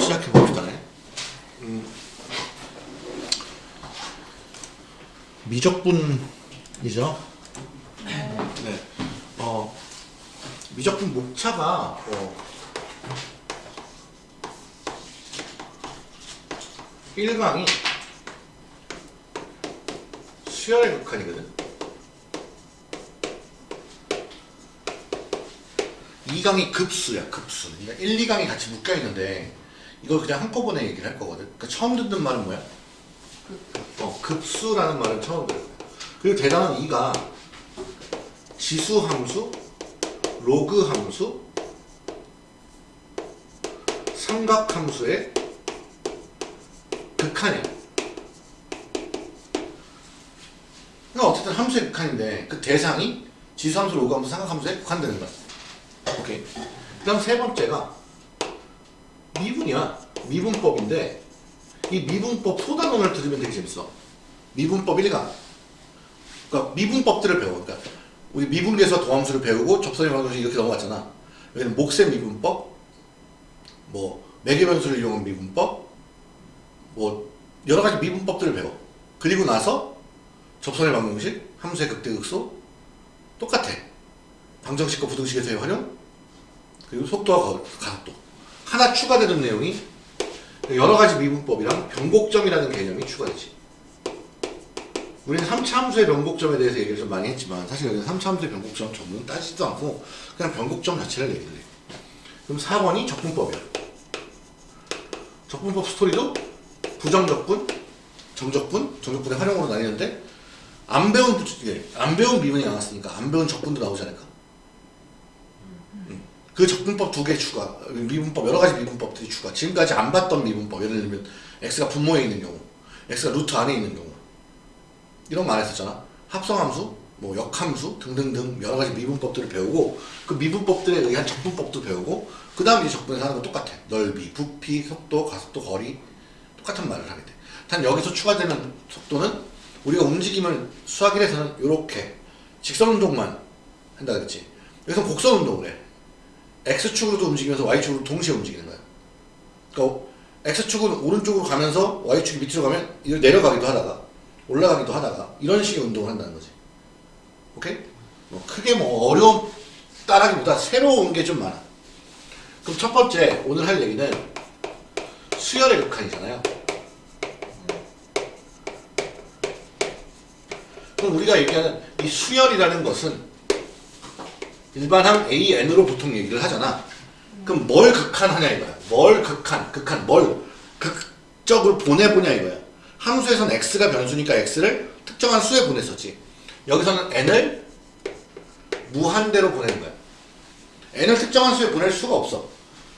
시작해 봅시다. 음, 미적분이죠. 네. 어, 미적분 목차가 어, 1강이 수열의 극한이거든. 2강이 급수야, 급수. 그러니까 1, 2강이 같이 묶여 있는데 이걸 그냥 한꺼번에 얘기를 할 거거든. 그러니까 처음 듣는 말은 뭐야? 어, 급수라는 말은 처음 들어요. 그리고 대단한 2가 지수 함수, 로그 함수, 삼각 함수의 극한이야. 어쨌든 함수의 극한인데 그 대상이 지수 함수, 로그 함수, 삼각 함수에 극한되는 거야. 오케이. 그 다음 세 번째가 미분이야. 미분법인데 이 미분법 소단원을 들으면 되게 재밌어. 미분법 1강. 그러니까 미분법들을 배워. 그러니까 우리 미분계에서 도함수를 배우고 접선의 방정식 이렇게 넘어갔잖아. 여기는 목세 미분법, 뭐 매개 변수를 이용한 미분법, 뭐 여러 가지 미분법들을 배워. 그리고 나서 접선의 방정식, 함수의 극대극소 똑같아. 방정식과 부등식에서의 활용, 그리고 속도와 거- 가속도. 하나 추가되는 내용이 여러 가지 미분법이랑 변곡점이라는 개념이 추가되지. 우리는 3차 함수의 변곡점에 대해서 얘기를 좀 많이 했지만 사실 여기는 3차 함수의 변곡점 전문 따지지도 않고 그냥 변곡점 자체를 얘기를 해. 그럼 4번이 적분법이야. 적분법 스토리도 부정적분, 정적분, 정적분의 활용으로 나뉘는데 안 배운 부- 예, 안 배운 미분이 나왔으니까 안 배운 적분도 나오지 않을까? 음. 그 적분법 두 개 추가, 미분법 여러 가지 미분법들이 추가. 지금까지 안 봤던 미분법, 예를 들면 x가 분모에 있는 경우, x가 루트 안에 있는 경우, 이런 거안 했었잖아. 합성함수, 뭐 역함수 등등등 여러 가지 미분법들을 배우고 그 미분법들에 의한 적분법도 배우고 그 다음 이제 적분에서 하는 건 똑같아. 넓이, 부피, 속도, 가속도, 거리 똑같은 말을 하게 돼. 단 여기서 추가되는 속도는 우리가 움직임을 수학 1에서는 이렇게 직선 운동만 한다 그랬지. 여기서 곡선 운동을 해. X축으로도 움직이면서 Y축으로 동시에 움직이는 거야. 그러니까 X축은 오른쪽으로 가면서 Y축이 밑으로 가면 이걸 내려가기도 하다가 올라가기도 하다가 이런 식의 운동을 한다는 거지. 오케이? 뭐 크게 뭐 어려움 따라기보다 새로운 게 좀 많아. 그럼 첫 번째 오늘 할 얘기는 수열의 극한이잖아요. 그럼 우리가 얘기하는 이 수열이라는 것은 일반항 AN으로 보통 얘기를 하잖아. 그럼 뭘 극한하냐 이거야. 뭘 극한, 극한, 뭘 극적으로 보내보냐 이거야. 함수에서는 x가 변수니까 x를 특정한 수에 보냈었지. 여기서는 n을 무한대로 보내는 거야. n을 특정한 수에 보낼 수가 없어.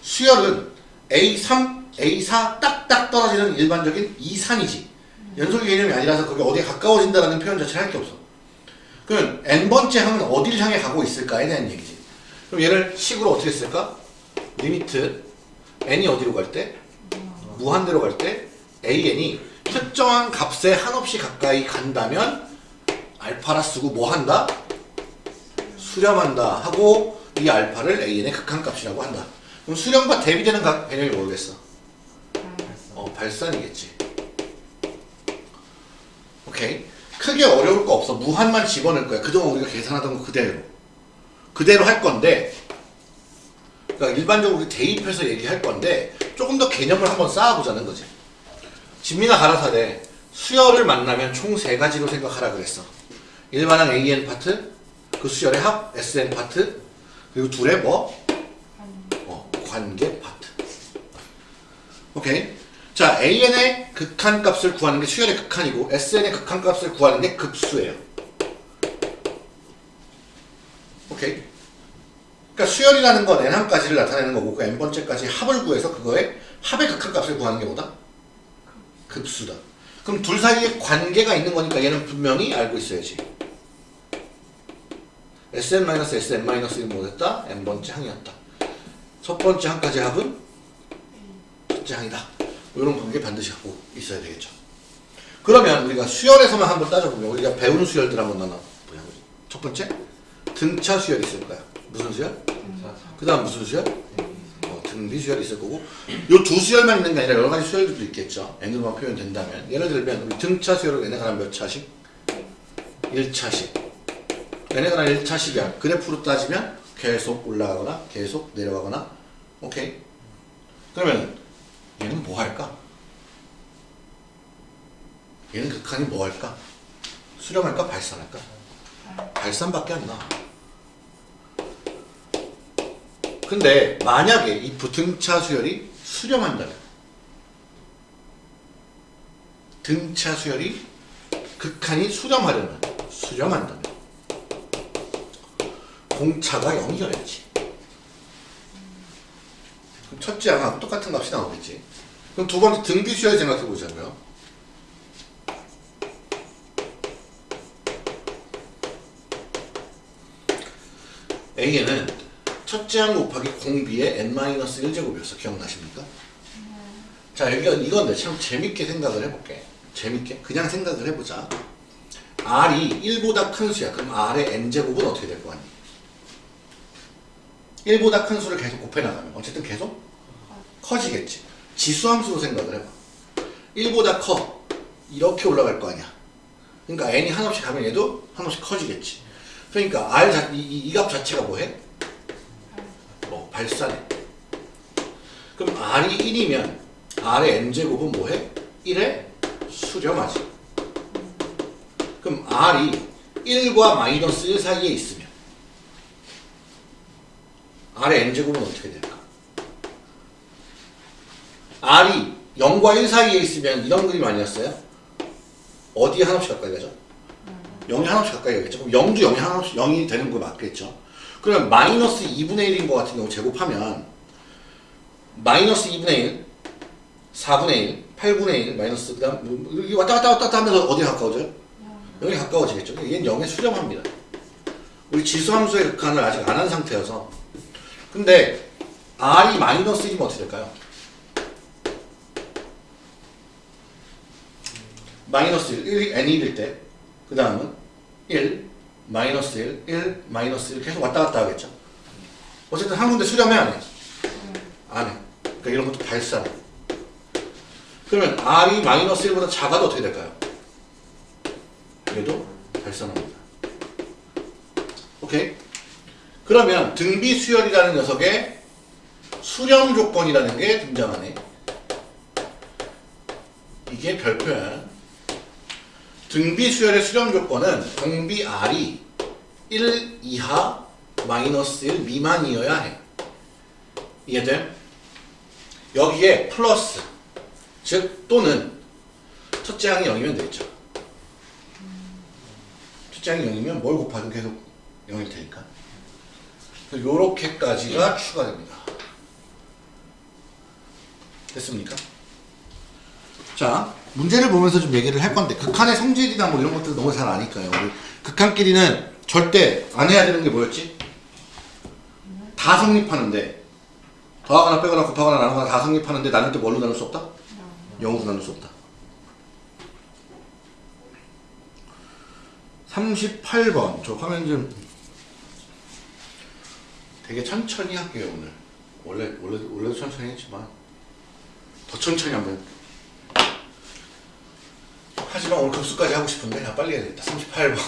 수열은 a3, a4 딱딱 떨어지는 일반적인 이산이지. 연속의 개념이 아니라서 거기 어디에 가까워진다라는 표현 자체를 할 게 없어. 그러면 n번째 항은 어디를 향해 가고 있을까에 대한 얘기지. 그럼 얘를 식으로 어떻게 쓸까? limit n이 어디로 갈 때? 무한대로 갈 때 an이 특정한 값에 한없이 가까이 간다면 알파라 쓰고 뭐 한다? 수렴한다 하고 이 알파를 an의 극한값이라고 한다. 그럼 수렴과 대비되는 각 개념이 뭐겠어? 어, 발산이겠지. 오케이. 크게 어려울 거 없어. 무한만 집어넣을 거야. 그동안 우리가 계산하던 거 그대로. 그대로 할 건데, 그러니까 일반적으로 우리 대입해서 얘기할 건데, 조금 더 개념을 한번 쌓아보자는 거지. 진미나 가라사대, 수열을 만나면 총 세 가지로 생각하라 그랬어. 일반항 AN 파트, 그 수열의 합, SN 파트, 그리고 둘의 뭐? 어, 관계 파트. 오케이. 자, AN의 극한값을 구하는 게 수열의 극한이고 SN의 극한값을 구하는 게 급수예요. 오케이. 그러니까 수열이라는 건 n항까지를 나타내는 거고 그 n번째까지 합을 구해서 그거의 합의 극한값을 구하는 게 뭐다? 급수다. 그럼 둘 사이에 관계가 있는 거니까 얘는 분명히 알고 있어야지. Sn-Sn-이 뭐였다? n번째 항이었다. 첫 번째 항까지 합은 첫째 항이다. 이런 관계 반드시 갖고 있어야 되겠죠. 그러면 우리가 수열에서만 한번 따져보면 우리가 배우는 수열들 한번 나눠 보자. 첫 번째 등차 수열이 있을 거야. 무슨 수열? 그 다음 무슨 수열? 어, 등비 수열이 있을 거고 요 두 수열만 있는 게 아니라 여러 가지 수열들도 있겠죠. n으로만 표현된다면 예를 들면 우리 등차 수열을 얘네가 한몇 차씩? 1차씩 얘네가 한 1차씩이야. 그래프로 따지면 계속 올라가거나 계속 내려가거나 오케이 그러면 얘는 뭐 할까? 얘는 극한이 뭐 할까? 수렴할까? 발산할까? 발산밖에 안 나. 근데 만약에 이 부등차 수열이 수렴한다면 등차 수열이 극한이 수렴하려면 수렴한다면 공차가 0이어야지. 그럼 첫째 항하고 똑같은 값이 나오겠지. 그럼 두 번째 등비 수열 생각해 보자고요. A에는 첫째 항 곱하기 공비의 n-1제곱이었어. 기억나십니까? 자, 여기가 이건데 참 재밌게 생각을 해볼게. 재밌게. 그냥 생각을 해보자. R이 1보다 큰 수야. 그럼 R의 n제곱은 어떻게 될거 같니? 1보다 큰 수를 계속 곱해나가면 어쨌든 계속 커지겠지. 지수함수로 생각을 해봐. 1보다 커. 이렇게 올라갈 거 아니야. 그러니까 n이 한없이 가면 얘도 한없이 커지겠지. 그러니까 r 자, 이값 자체가 뭐해? 뭐 발산해. 그럼 r이 1이면 r의 n제곱은 뭐해? 1에 수렴하지. 그럼 r이 1과 마이너스 1 사이에 있으면 r의 n제곱은 어떻게 될까? R이 0과 1 사이에 있으면 이런 그림 아니었어요? 어디에 한없이 가까이 가죠? 0이 한없이 가까이 가겠죠? 그럼 0도 0이 한없이 0이 되는 거 맞겠죠? 그러면 마이너스 2분의 1인 것 같은 경우 제곱하면 마이너스 2분의 1, 4분의 1, 8분의 1, 마이너스 그 다음 이게 왔다 갔다 왔다 갔다 하면서 어디에 가까워져요? 0에 가까워지겠죠? 얘는 0에 수렴합니다. 우리 지수함수의 극한을 아직 안 한 상태여서 근데 r이 마이너스 1이면 어떻게 될까요? 마이너스 1, 1 n이 1일 때, 그 다음은 1, 마이너스 1, 1, 마이너스 1 계속 왔다 갔다 하겠죠. 어쨌든 한 군데 수렴해 안 해? 안 해. 그러니까 이런 것도 발산. 그러면 r이 마이너스 1보다 작아도 어떻게 될까요? 얘도 발산합니다. 오케이? 그러면 등비 수열이라는 녀석의 수렴 조건이라는 게 등장하네. 이게 별표야. 등비 수열의 수렴 조건은 공비 R이 1 이하 마이너스 1 미만이어야 해. 이해돼? 여기에 플러스 즉 또는 첫째 항이 0이면 되겠죠. 첫째 항이 0이면 뭘 곱하든 계속 0일 테니까. 요렇게까지가 추가됩니다. 됐습니까? 자, 문제를 보면서 좀 얘기를 할 건데 극한의 성질이나 뭐 이런 것들 너무 잘 아니까요. 극한끼리는 절대 안 해야 되는 게 뭐였지? 다 성립하는데 더하거나 빼거나 곱하거나 나누거나 다 성립하는데 나눌 때 뭘로 나눌 수 없다? 0으로 나눌 수 없다. 38번 저 화면 좀 되게 천천히 할게요 오늘 원래 원래 원래도 천천히 했지만 더 천천히 한번 하지만 오늘 급수까지 하고 싶은데 야 빨리 해야겠다. 38번.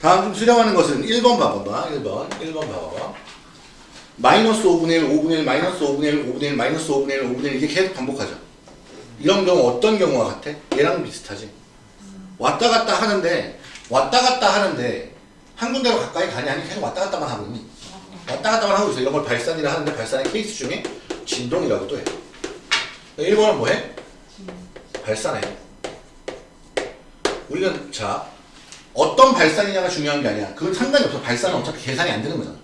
다음 좀 수렴하는 것은 1번 봐봐봐. 1번. 1번 봐봐봐. 마이너스 5분의 1 5분의 1 마이너스 5분의 1 5분의 1 마이너스 5분의 1 5분의 1 이게 계속 반복하죠 이런 경우 어떤 경우와 같아? 얘랑 비슷하지? 왔다 갔다 하는데 왔다 갔다 하는데 한 군데로 가까이 가냐 아니 계속 왔다 갔다만 하고 있니? 왔다 갔다만 하고 있어. 이런 걸 발산이라 하는데 발산의 케이스 중에 진동이라고도 해. 1번은 뭐 해? 발산해 우리는 자 어떤 발산이냐가 중요한 게 아니야. 그건 상관이 없어. 발산은 어차피 계산이 안 되는 거잖아.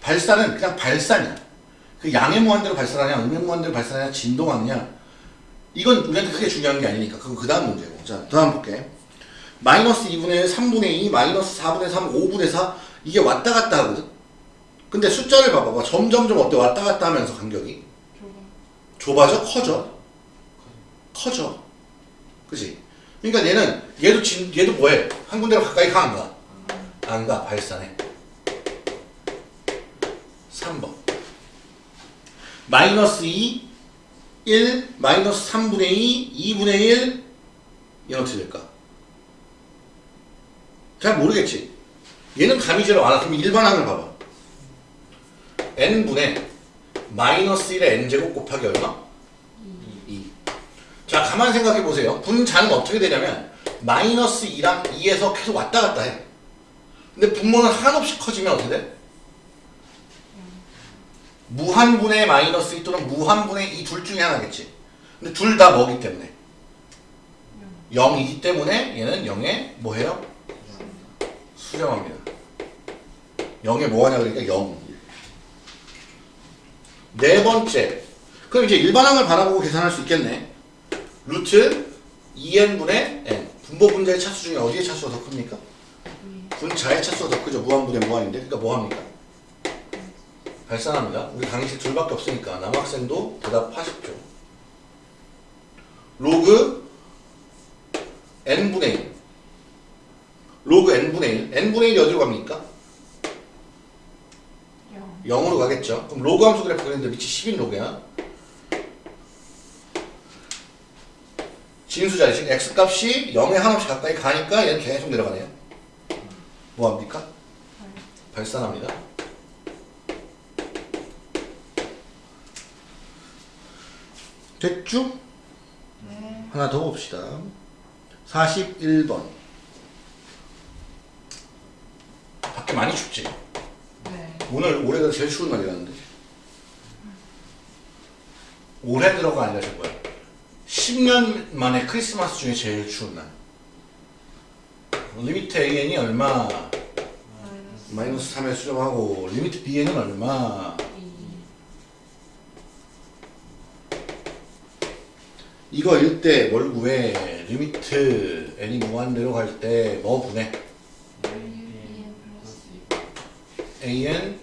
발산은 그냥 발산이야. 그 양의 무한대로 발산하냐 음의 무한대로 발산하냐 진동하느냐. 이건 우리한테 크게 중요한 게 아니니까. 그건 그 다음 문제고. 자 다음 볼게. 마이너스 2분의 1, 3분의 2, 마이너스 4분의 3, 5분의 4 이게 왔다 갔다 하거든. 근데 숫자를 봐봐봐. 점점점 어때? 왔다 갔다 하면서 간격이? 좁아 져? 커져? 커져. 그지? 그러니까 얘는 얘도 진, 얘도 뭐해? 한 군데로 가까이 가 안 가? 안 가. 발산해. 3번. 마이너스 2, 1, 마이너스 3분의 2, 2분의 1 얘는 어떻게 될까? 잘 모르겠지? 얘는 감이 안 와. 그럼 일반항을 봐봐. n분의 마이너스 1의 n제곱 곱하기 얼마? 2. 자, 가만 생각해 보세요. 분자는 어떻게 되냐면 마이너스 2랑 2에서 계속 왔다 갔다 해. 근데 분모는 한없이 커지면 어떻게 돼? 무한분의 마이너스 2 또는 무한분의 2 둘 중에 하나겠지. 근데 둘 다 뭐기 때문에? 0이기 때문에 얘는 0에 뭐해요? 수렴합니다. 0에 뭐하냐 그러니까 0. 네 번째. 그럼 이제 일반항을 바라보고 계산할 수 있겠네. 루트 2n분의 n. 분모 분자의 차수 중에 어디의 차수가 더 큽니까? 분자의 차수가 더 크죠. 무한분의 무한인데. 그러니까 뭐 합니까? 발산합니다. 우리 강의실 둘밖에 없으니까 남학생도 대답하십시오. 로그 n분의 1. 로그 n분의 1. n분의 1이 어디로 갑니까? 0 으로 가겠죠. 그럼 로그 함수 그래프 그랬는데 밑이 10인 로그야. 진수 자리식 x값이 0에 한없이 가까이 가니까 얘는 계속 내려가네요. 뭐 합니까? 발산합니다. 됐죠? 하나 더 봅시다. 41번. 밖에 많이 춥지? 네. 오늘 올해가 제일 추운 날이라는데 올해 들어가 아니라 저 뭐야 10년 만에 크리스마스 중에 제일 추운 날. limit AN이 얼마? 마이너스 3에 수렴하고 limit BN은 얼마? 이거 일때 뭘 구해 limit n이 무한대로 갈 때 뭐 분해? AN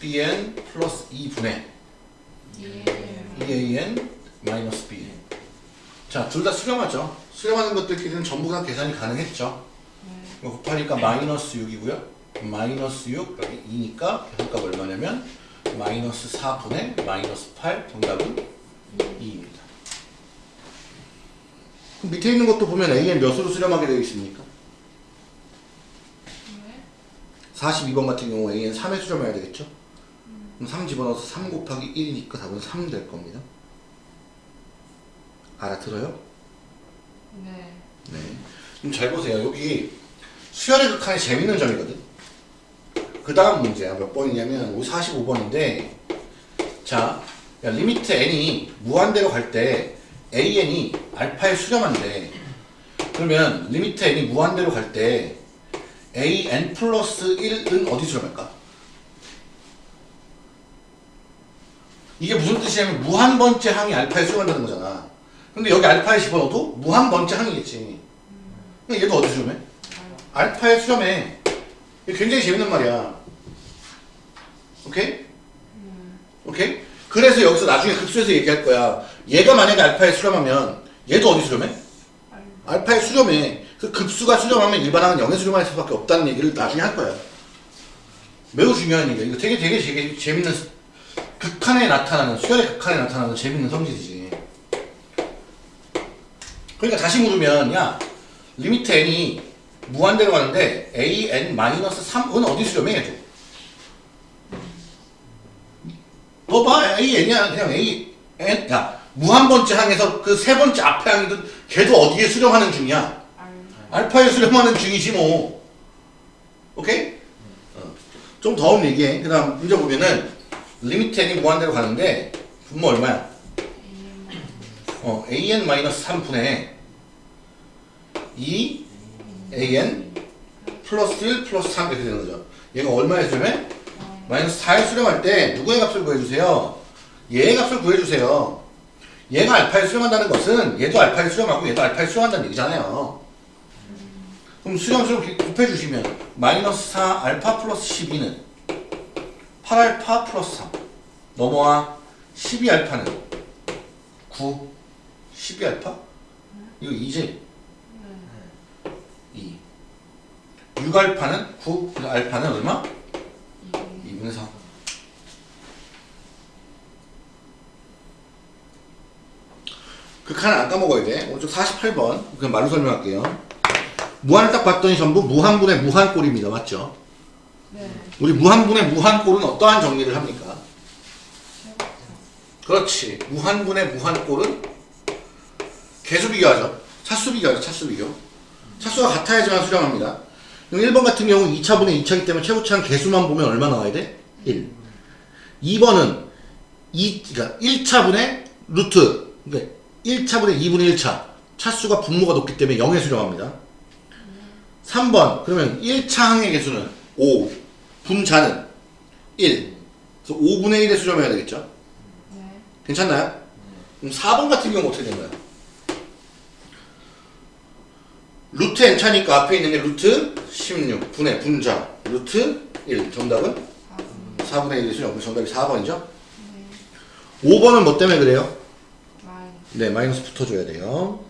BN 플러스 2분의 2AN 마이너스 BN 자, 둘 다 수렴하죠. 수렴하는 것들끼리는 전부 다 계산이 가능했죠. 이거 곱하니까 마이너스 6이고요. 마이너스 6, 여기 2니까 계산값 얼마냐면 마이너스 4분의 마이너스 8 정답은 2입니다. 그럼 밑에 있는 것도 보면 AN 몇으로 수렴하게 되어 있습니까? 42번 같은 경우 AN 3에 수렴해야 되겠죠? 그럼 3 집어넣어서 3 곱하기 1이니까 답은 3 될 겁니다. 알아들어요? 네. 네. 그럼 잘 보세요. 여기 수열의 극한이 재밌는 점이거든. 그 다음 문제야. 몇 번이냐면 45번인데 자, 야, limit n이 무한대로 갈 때 an이 알파에 수렴한대. 그러면 limit n이 무한대로 갈 때 an 플러스 1은 어디 수렴할까? 이게 무슨 뜻이냐면 무한 번째 항이 알파에 수렴한다는 거잖아. 근데 여기 알파에 집어넣어도 무한 번째 항이겠지. 얘도 어디 수렴해? 알파에 수렴해. 굉장히 재밌는 말이야. 오케이? 오케이? 그래서 여기서 나중에 급수에서 얘기할 거야. 얘가 만약에 알파에 수렴하면 얘도 어디 수렴해? 알파에 수렴해. 그 급수가 수렴하면 일반항은 0에 수렴할 수밖에 없다는 얘기를 나중에 할 거야. 매우 중요한 얘기야. 이거 되게 되게 되게 재밌는 극한에 나타나는 수열의 극한에 나타나는 재밌는 성질이지. 그러니까 다시 물으면 야 limit n이 무한대로 가는데 a n 마이너스 3은 어디 수렴해 얘도? 너 봐, A, N이야. 그냥 A, N. 야, 무한 번째 항에서 그 세 번째 앞에 항이든 걔도 어디에 수렴하는 중이야? 알파에 수렴하는 중이지 뭐. 오케이? 어. 좀더 얘기해. 그 다음 문제 보면은 limit n이 무한대로 가는데 분모 얼마야? 어, an-3분의 2 an 플러스 1 플러스 3 이렇게 되는 거죠. 얘가 얼마에 수렴해? 마이너스 4에 수렴할 때 누구의 값을 구해주세요? 얘의 값을 구해주세요. 얘가 알파에 수렴한다는 것은 얘도 알파에 수렴하고 얘도 알파에 수렴한다는 얘기잖아요. 그럼 수렴 수렴 곱해주시면 마이너스 4 알파 플러스 12는 8알파 플러스 3 넘어와 12알파는 9 12알파? 이거 2지? 네. 2. 6알파는 9, 알파는 얼마? 이 2분의 4. 그 칸을 안 까먹어야 돼. 오른쪽 48번. 그냥 말로 설명할게요. 무한을 딱 봤더니 전부 무한분의 무한꼴입니다. 맞죠? 네. 우리 무한분의 무한꼴은 어떠한 정리를 합니까? 그렇지. 무한분의 무한꼴은 개수 비교하죠. 차수 비교하죠. 차수 비교. 차수가 같아야지만 수렴합니다. 그럼 1번 같은 경우 2차분의 2차이기 때문에 최고차는 개수만 보면 얼마 나와야 돼? 1. 2번은 2, 그러니까 1차분의 루트, 그러니까 1차분의 2분의 1차. 차수가 분모가 높기 때문에 0에 수렴합니다. 3번, 그러면 1차 항의 개수는 5, 분자는 1. 그래서 5분의 1에 수렴해야 되겠죠? 네. 괜찮나요? 그럼 4번 같은 경우 어떻게 된 거야? 루트 n차니까 앞에 있는 게 루트 16 분의 분자 루트 1 정답은 4분. 4분의 1이 수렴 정답이 4번이죠? 네. 5번은 뭐 때문에 그래요? 마이. 네 마이너스 붙어줘야 돼요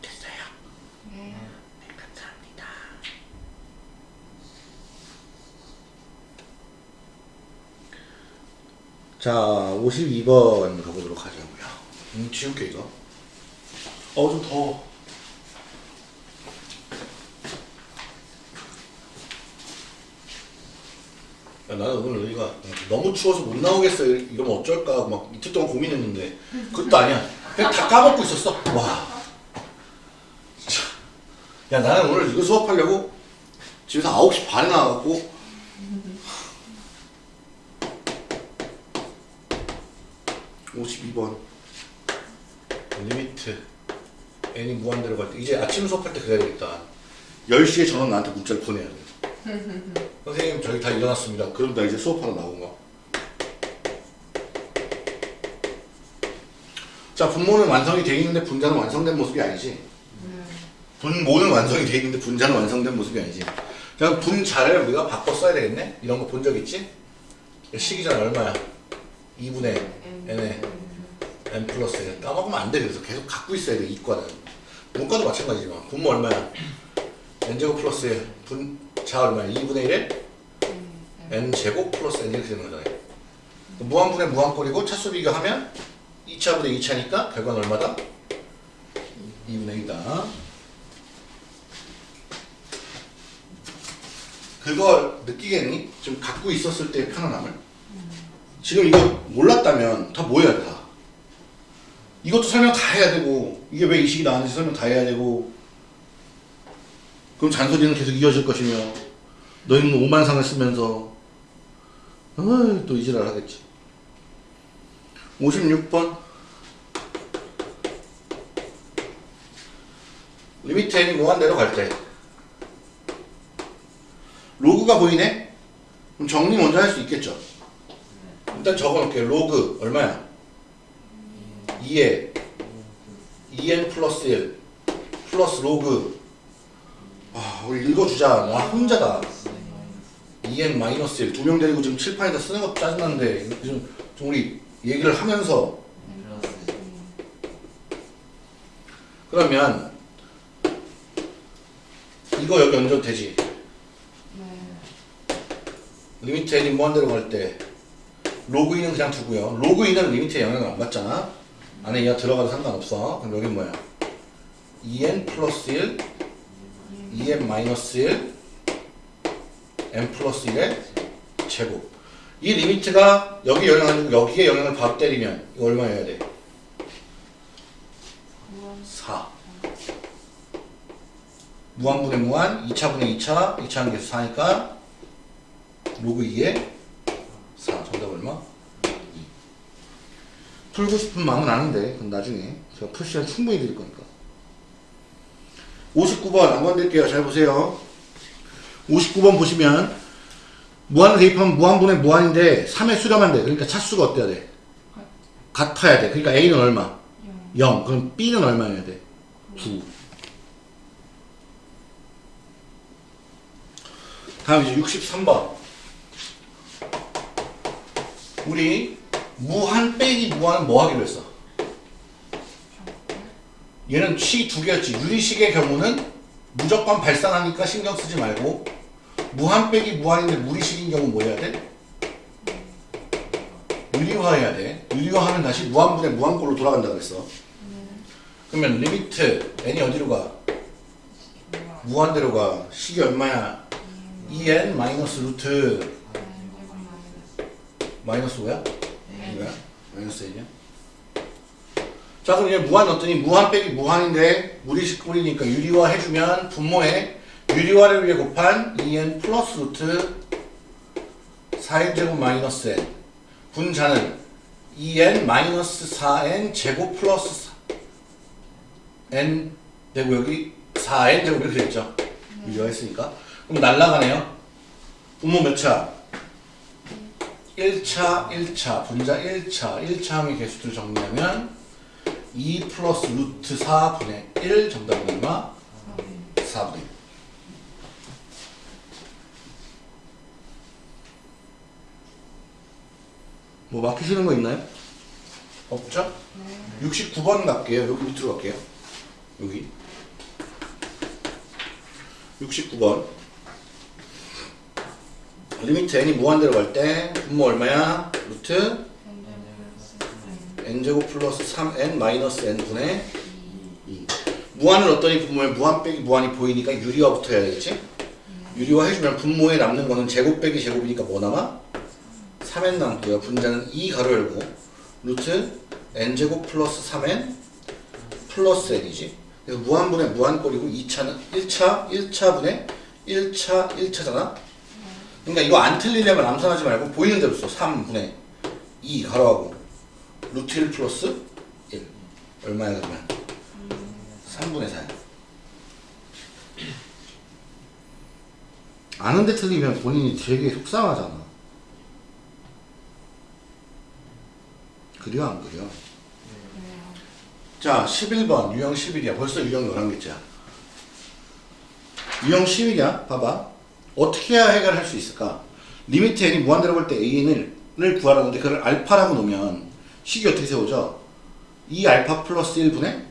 됐어요 네. 감사합니다 자 52번 가보도록 하자고요 음, 지울게 이거. 어 좀 더워 야, 나는 오늘 여기가 너무 추워서 못 나오겠어. 이러면 어쩔까 하고 막 이틀 동안 고민했는데 그것도 아니야. 그냥 다 까먹고 있었어. 와. 야 나는 오늘 이거 수업하려고 집에서 9시 반에 나와갖고. (52번) limit n이 무한대로 갈 때 이제 아침 수업할 때 그래야 되겠다 10시에 전원 나한테 문자를 보내야 돼 선생님 저희 다 일어났습니다. 그럼 나 이제 수업하러 나온 거. 자 분모는 완성이 돼 있는데 분자는 완성된 모습이 아니지. 네. 분모는 완성이 돼 있는데 분자는 완성된 모습이 아니지. 그냥 분자를 우리가 바꿔 써야 되겠네. 이런 거 본 적 있지? 식이잖아 얼마야? 2분의 n에 n 플러스 1 까먹으면 안 돼. 그래서 계속 갖고 있어야 돼 이과는. 문과도 마찬가지지만 분모 얼마야? n제곱 플러스 1 분자 얼마야? 2분의 1에 n 제곱 플러스 n 이렇게 되는 거잖아요. 무한분의 무한꼴이고 차수 비교하면 2차분의 2차니까 결과는 얼마다? 2분의 1이다. 그걸 느끼겠니? 좀 갖고 있었을 때의 편안함을? 지금 이거 몰랐다면 다 뭐야 다. 이것도 설명 다 해야 되고 이게 왜 이 식이 나왔는지 설명 다 해야 되고 그럼 잔소리는 계속 이어질 것이며 너희는 오만상을 쓰면서 또 이지랄 하겠지. 56번. limit n이 무한대로 갈 때. 로그가 보이네? 그럼 정리 먼저 할 수 있겠죠? 일단 적어놓을게요. 로그 얼마야? 2에 2n 플러스 1 플러스 로그. 아 우리 읽어주자. 나 혼자다. 2n 마이너스 1 두 명 데리고 지금 칠판에다 쓰는 것도 짜증나는데 좀, 좀 우리 얘기를 하면서. 그러면 이거 여기 얹어도 되지? 네. limit n이 무한대로 갈 때 로그 2는 그냥 두고요. 로그 2는 limit에 영향을 안 받잖아 안에 얘가 들어가도 상관없어 그럼 여기 뭐야 2n 플러스 1 2n 마이너스 1 n 플러스 1의 제곱 이 limit가 여기 영향을 주고 여기에 영향을 바로 때리면 이거 얼마여야 돼? 무한. 4 무한분의 무한 2차분의 2차 2차는 계수 4니까 로그 2에 4 정답 얼마? 2 풀고 싶은 마음은 아는데 그건 나중에 제가 풀 시간 충분히 드릴 거니까 59번 한번 드릴게요 잘 보세요 59번 보시면 무한을 대입하면 무한분의 무한인데 3에 수렴한대 그러니까 차수가 어때야 돼? 같아야 돼 그러니까 A는 얼마? 영. 0 그럼 B는 얼마여야 돼? 9 다음 이제 63번 우리 무한 빼기 무한은 뭐 하기로 했어? 얘는 식이 두 개였지. 유리식의 경우는 무조건 발산하니까 신경 쓰지 말고 무한 빼기 무한인데 무리식인 경우 뭐 해야 돼? 유리화해야 돼. 유리화하면 다시 무한분의 무한꼴로 돌아간다 그랬어. 그러면 limit n이 어디로 가? 무한대로 가. 식이 얼마야? 2n 마이너스 루트 마이너스 5야? 이거야? 마이너스 1이야? 자 그럼 얘 무한 넣었더니 무한 빼기 무한인데 무리식 꼴이니까 유리화 해주면 분모에 유리화를 위해 곱한 2n 플러스 루트 4n 제곱 마이너스 n 분자는 2n 마이너스 4n 제곱 플러스 4 n 되고 여기 4n 제곱 이렇게 됐죠 유리화 했으니까 그럼 날라가네요 분모 몇 차? 1차 1차 분자 1차 1차 항의 개수들 정리하면 2 플러스 루트 4분의 1 정답은 얼마? 4분의 1뭐 막히시는 거 있나요? 없죠? 69번 갈게요. 여기 밑으로 갈게요. 여기 69번 limit n이 무한대로 갈 때 분모 얼마야? 루트 n제곱 플러스 3n 마이너스 n분의 2 무한을 넣었더니 분모에 무한 빼기 무한이 보이니까 유리화부터 해야 되겠지? 유리화 해주면 분모에 남는 거는 제곱 빼기 제곱이니까 뭐 남아? 3n 남고요 분자는 2 가로 열고 루트 n제곱 플러스 3n 플러스 n이지 무한분의 무한꼴이고 2차는 1차 1차분의 1차 1차잖아 그러니까 이거 안 틀리려면 암산하지 말고 보이는 대로 써. 3분의 2 가로하고 루트 1 플러스 1 얼마야 그러면? 3분의 4야. 아는데 틀리면 본인이 되게 속상하잖아. 그려 안 그려? 자 11번 유형 11이야. 벌써 유형 11개째야. 유형 10이냐 봐봐 어떻게 해야 해결할 수 있을까? limit n이 무한대로 갈 때 an을 구하라는데 그걸 알파라고 놓으면 식이 어떻게 세워져 2 알파 플러스 1분의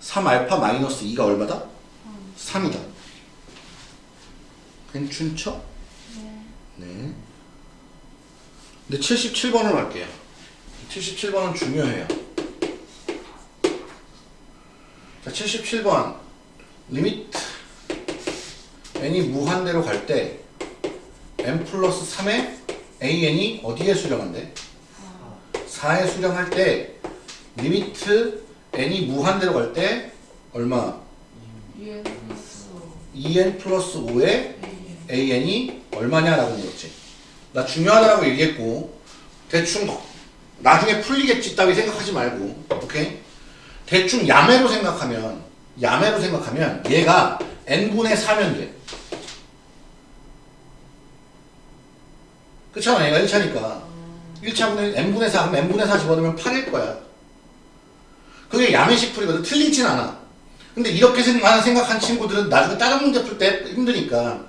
3 알파 마이너스 2가 얼마다? 3이다. 괜찮죠? 네. 근데 77번을 할게요. 77번은 중요해요. 자 77번. limit n이 무한대로 갈 때 n 플러스 3에 an이 어디에 수렴한대? 4에 수렴할 때 limit n이 무한대로 갈 때 얼마? 2n 플러스 5에 an이 얼마냐라고 물었지 나 중요하다고 얘기했고 대충 나중에 풀리겠지 따위 생각하지 말고 오케이? 대충 야매로 생각하면 야매로 생각하면 얘가 n분의 4면 돼 그렇잖아. 얘가 1차니까. 1차분의 n분의 4 그럼 n분의 4 집어넣으면 8일 거야. 그게 야매식 풀이거든. 틀리진 않아. 근데 이렇게 생각- 생각한 친구들은 나중에 다른 문제 풀 때 힘드니까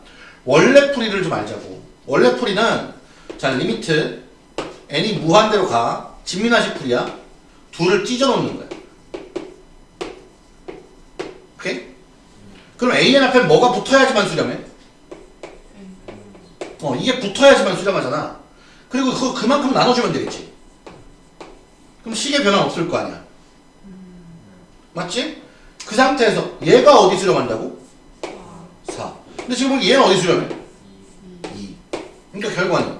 원래 풀이를 좀 알자고. 원래 풀이는 자 limit. N이 무한대로 가. 진미나식 풀이야. 둘을 찢어 놓는 거야. 오케이? 그럼 an 앞에 뭐가 붙어야지만 수렴해? 어 이게 붙어야지만 수렴하잖아. 그리고 그거 그만큼 나눠주면 되겠지. 그럼 식의 변화 없을 거 아니야. 맞지? 그 상태에서 얘가 어디 수렴한다고? 4 근데 지금 보면 얘는 어디 수렴해? 2 그러니까 결과는?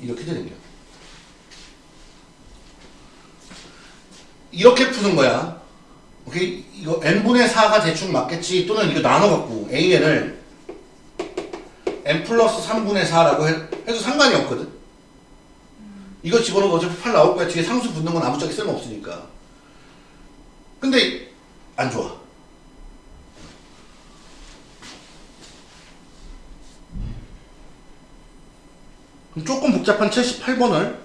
이렇게 되는 거야. 이렇게 푸는 거야. 오케이? 이거 n분의 4가 대충 맞겠지? 또는 이거 나눠갖고 an을 n 플러스 3분의 4라고 해, 해도 상관이 없거든. 이거 집어넣어도 어차피 8 나올 거야. 뒤에 상수 붙는 건 아무짝에 쓸모없으니까. 근데 안 좋아. 조금 복잡한 78번을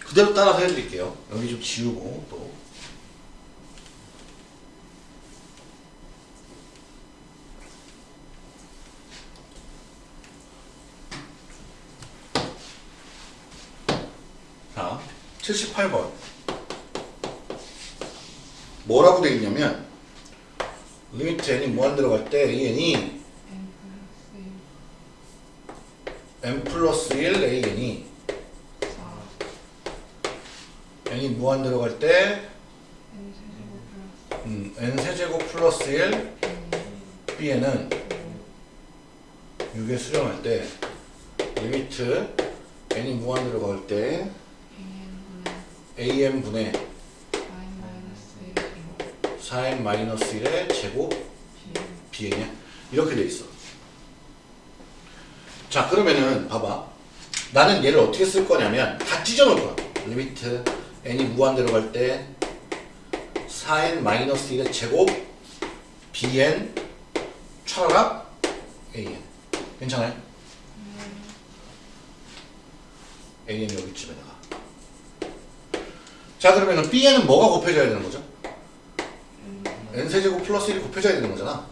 그대로 따라서 해드릴게요. 여기 좀 지우고 또 78번. 뭐라고 돼 있냐면 limit n이 무한대로 갈때 an이 n 플러스 1 n 플러스 1 an이 4 n이 무한대로 갈때 n 세제곱 플러스 음, n 세제곱 플러스 1 bn은 6에 수렴할 때 limit n이 무한대로 갈때 an분의 am 분의 4n 마이너스 1 제곱 4n 마이너스 1의 제곱 b bn이야? 이렇게 돼 있어. 자 그러면은 봐봐. 나는 얘를 어떻게 쓸 거냐면 다 찢어 놓을 거야. limit n이 무한대로 갈 때 4n 마이너스 1의 제곱 bn 차라락 an. 괜찮아요? an이 여기쯤에다가 자 그러면은 bn은 뭐가 곱해져야 되는 거죠? n 세제곱 플러스 1이 곱해져야 되는 거잖아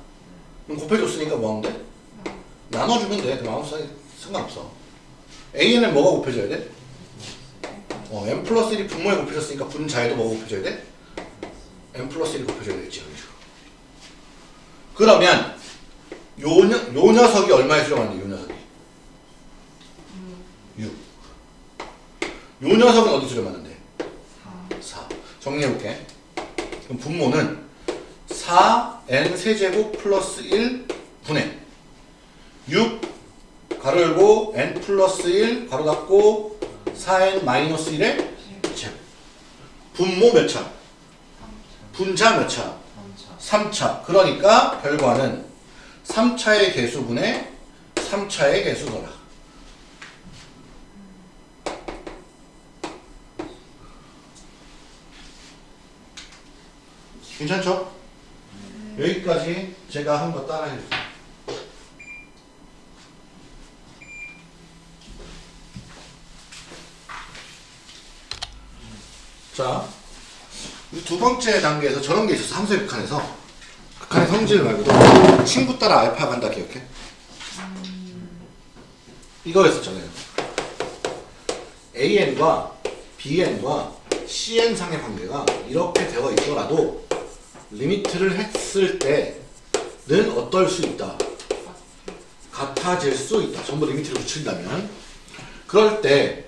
그럼 곱해줬으니까 뭐 하면 돼? 나눠주면 돼. 그럼 아무 상관- 상관없어. AN은 뭐가 곱해져야 돼? 어, M 플러스 1이 분모에 곱해졌으니까 분자에도 뭐가 곱해져야 돼? M 플러스 1이 곱해져야 되겠지. 식으로. 그러면 요, 녀- 요 녀석이 얼마에 수렴하는데 요 녀석이? 6. 요 녀석은 어디 수렴하는데? 4 4. 정리해볼게. 그럼 분모는 4n 세제곱 플러스 1 분의 6 가로 열고 n 플러스 1 가로 닫고 4n 마이너스 1의 제곱. 분모 몇 차? 분자 몇 차? 3차 3차. 그러니까 결과는 3차의 개수분의 3차의 개수더라. 괜찮죠? 여기까지 제가 한 거 따라해 주세요. 자, 두 번째 단계에서 저런 게 있었어. 함수의 극한에서. 극한의 성질 말고도 친구 따라 알파 간다 기억해? 이거였었잖아요. AN과 BN과 CN 상의 관계가 이렇게 되어 있더라도 limit를 했을 때는 어떨 수 있다. 같아질 수 있다. 전부 limit를 붙인다면. 그럴 때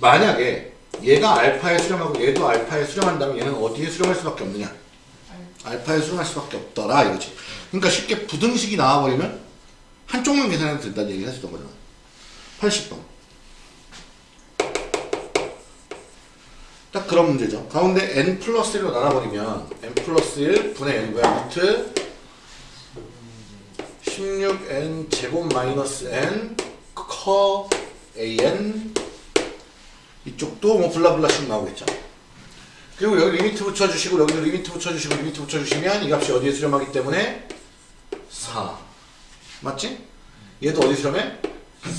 만약에 얘가 알파에 수렴하고 얘도 알파에 수렴한다면 얘는 어디에 수렴할 수밖에 없느냐? 알파에 수렴할 수밖에 없더라 이거지. 그러니까 쉽게 부등식이 나와버리면 한쪽만 계산해도 된다는 얘기를 했었던 거잖아. 80번. 딱 그런 문제죠. 가운데 n 플러스 1로 나눠버리면 n 플러스 1 분의 n 뭐야? 루트 16n 제곱 마이너스 n 커 an 이쪽도 뭐 blah blah 식 나오겠죠. 그리고 여기 limit 붙여주시고 여기도 limit 붙여주시고 limit 붙여주시면 이 값이 어디에 수렴하기 때문에 4 맞지? 얘도 어디 수렴해?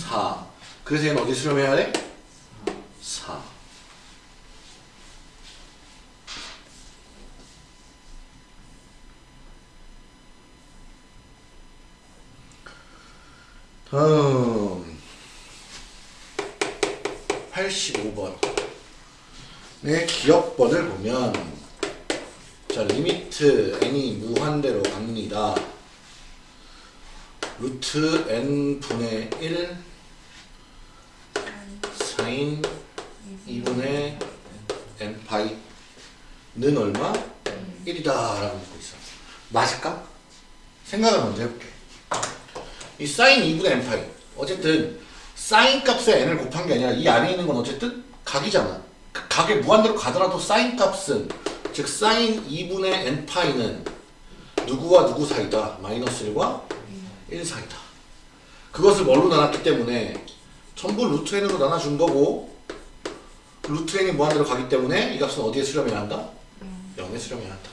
4 그래서 얘는 어디 수렴해야 돼? 4 다음 85번 네, 기역번을 보면 자 limit n이 무한대로 갑니다. 루트 n 분의 1 사인 2분의 n 파이는 얼마? 1이다 라고 보고 있어. 맞을까? 생각을 먼저 해볼게. 이 사인 2분의 n 파이 어쨌든 사인 값에 n을 곱한 게 아니라 이 안에 있는 건 어쨌든 각이잖아. 그 각에 무한대로 가더라도 사인 값은 즉 사인 2분의 n 파이는 누구와 누구 사이다? 마이너스 1과 1 사이다. 그것을 뭘로 나눴기 때문에 전부 루트 n으로 나눠준 거고 루트 n이 무한대로 가기 때문에 이 값은 어디에 수렴해야 한다? 0에 수렴해야 한다.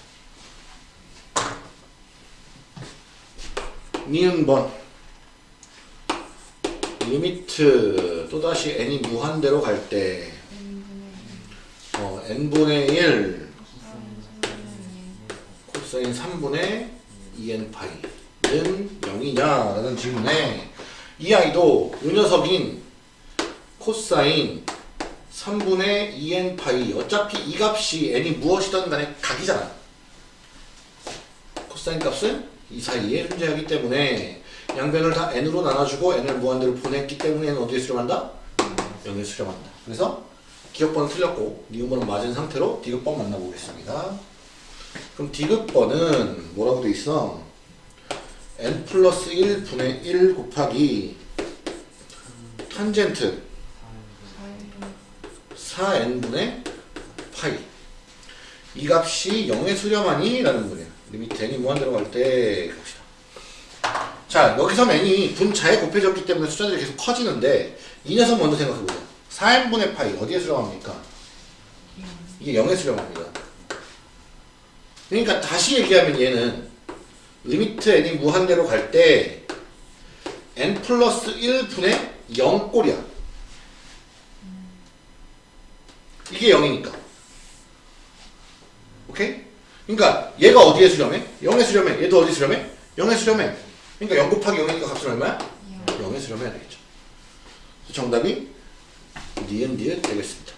니은 번 limit 또다시 n이 무한대로 갈때 어, n분의 1 코사인 3분의 2n 파이는 0이냐? 라는 질문에 이 아이도 이 녀석인 코사인 3분의 2n 파이 어차피 이 값이 n이 무엇이든 간에 각이잖아. 코사인 값은 이 사이에 존재하기 때문에 양변을 다 n으로 나눠주고 n을 무한대로 보냈기 때문에 어디에 수렴한다? 0에 수렴한다 그래서 기억번은 틀렸고 니은번은 맞은 상태로 디귿번 만나보겠습니다 그럼 디귿번은 뭐라고 돼 있어? n 플러스 1분의 1 곱하기 탄젠트 4n분의 파이 이 값이 0에 수렴하니? 라는 거예요 limit n이 무한대로 갈 때 자 여기서 n이 분자에 곱해졌기 때문에 숫자들이 계속 커지는데 이 녀석 먼저 생각해보자 4n분의 파이 어디에 수렴합니까? 이게 0에 수렴합니다 그러니까 다시 얘기하면 얘는 limit n이 무한대로 갈 때 n 플러스 1분의 0꼴이야 이게 0이니까. 오케이? 그러니까 얘가 어디에 수렴해? 0에 수렴해. 얘도 어디 수렴해? 0에 수렴해. 그러니까 0 곱하기 0이니까 값은 얼마야? 0에 수렴해야 되겠죠. 그래서 정답이 니은 니은 되겠습니다.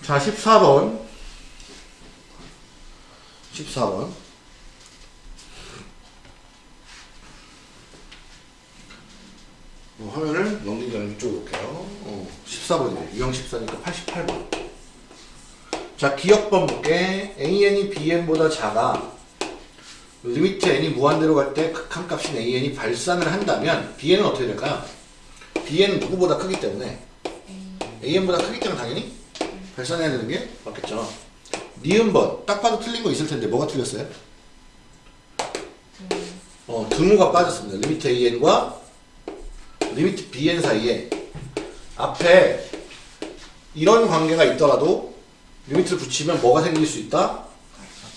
자, 14번. 14번. 어, 화면을 넘기기 전에 이쪽으로 올게요. 어, 14번이네. 유형 14니까 88번. 자, 기역번 볼게. AN이 BN보다 작아. limit N이 무한대로 갈 때 극한 값인 AN이 발산을 한다면 BN은 어떻게 될까요? BN은 누구보다 크기 때문에 AN보다 크기 때문에 당연히 발산해야 되는 게 맞겠죠. 니은번 딱 봐도 틀린 거 있을 텐데 뭐가 틀렸어요? 어, 등호가 빠졌습니다. limit AN과 limit bn 사이에 앞에 이런 관계가 있더라도 limit를 붙이면 뭐가 생길 수 있다?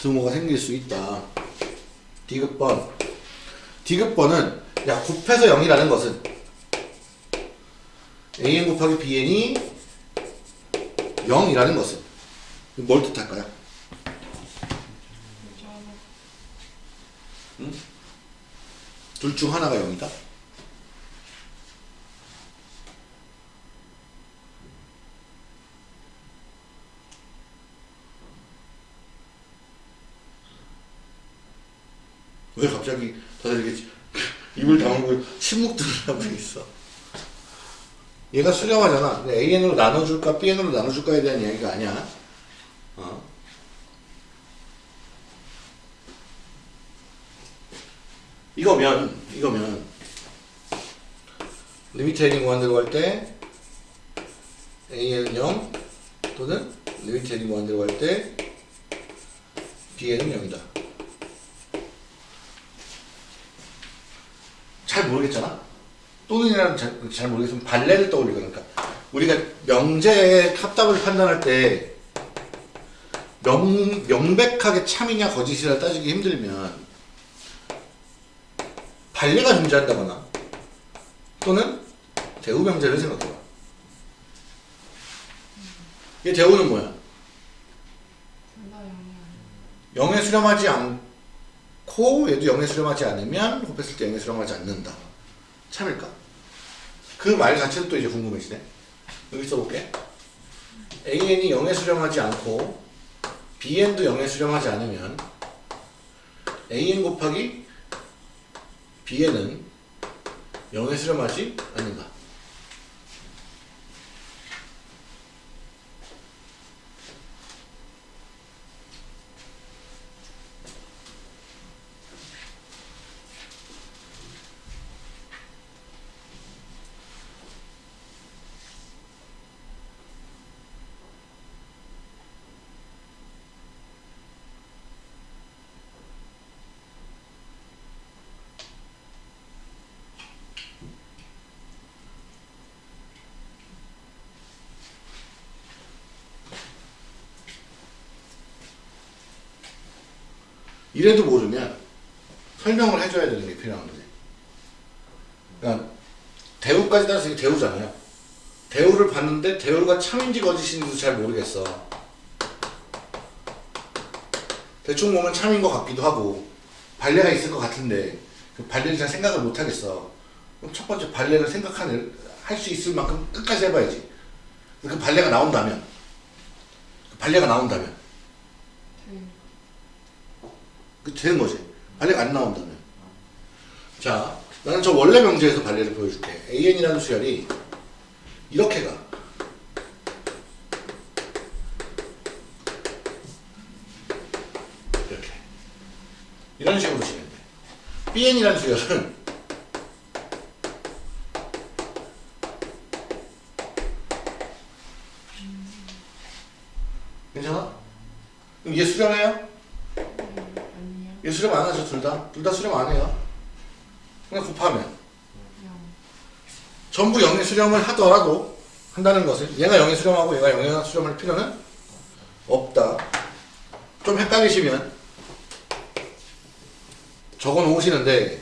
등호가 생길 수 있다. 디귿번. 디귿번은 야 곱해서 0이라는 것은 an 곱하기 bn이 0이라는 것은 뭘 뜻할까요? 둘중 하나가 0이다. 왜 갑자기 다들 이렇게 입을 다물고 침묵들을 하고 있어? 얘가 수렴하잖아. AN으로 나눠줄까 BN으로 나눠줄까에 대한 이야기가 아니야. 어? 이거면 이거면 n이 무한대로 갈 때 AN은 0 또는 n이 무한대로 갈 때 BN은 0이다. 잘 모르겠잖아. 또는이라는 잘, 잘 모르겠으면 발레를 떠올릴 거니까 우리가 명제의 합답을 판단할 때 명, 명백하게 참이냐 거짓이냐 따지기 힘들면 발레가 존재한다거나 또는 대우 명제를 생각해봐. 이 대우는 뭐야? 영에 수렴하지 않 고 얘도 영에 수렴하지 않으면 곱했을 때 영에 수렴하지 않는다. 참일까? 그 말 자체도 또 이제 궁금해지네. 여기 써볼게. AN이 0에 수렴하지 않고 BN도 0에 수렴하지 않으면 AN 곱하기 BN은 0에 수렴하지 않는다. 이래도 모르면 설명을 해줘야 되는 게 필요한 거지. 그러니까 대우까지 따라서 이게 대우잖아요. 대우를 봤는데 대우가 참인지 거짓인지도 잘 모르겠어. 대충 보면 참인 것 같기도 하고 발레가 있을 것 같은데 그 발레를 잘 생각을 못 하겠어. 그럼 첫 번째 발레를 생각하는 할수 있을 만큼 끝까지 해봐야지. 그 발레가 나온다면 그 발레가 나온다면 네. 그 되는 거지. 발레가 안 나온다면. 자, 나는 저 원래 명제에서 발레를 보여줄게. AN이라는 수열이 이렇게 가. 이렇게. 이런 식으로 치면 돼. BN이라는 수열은 괜찮아? 그럼 얘 수렴해요? 얘 수렴 안 하죠, 둘 다? 둘 다 수렴 안 해요. 그냥 곱하면. 영. 전부 0의 수렴을 하더라도 한다는 것을 얘가 0의 수렴하고 얘가 0의 수렴할 필요는 없다. 좀 헷갈리시면 적어 놓으시는데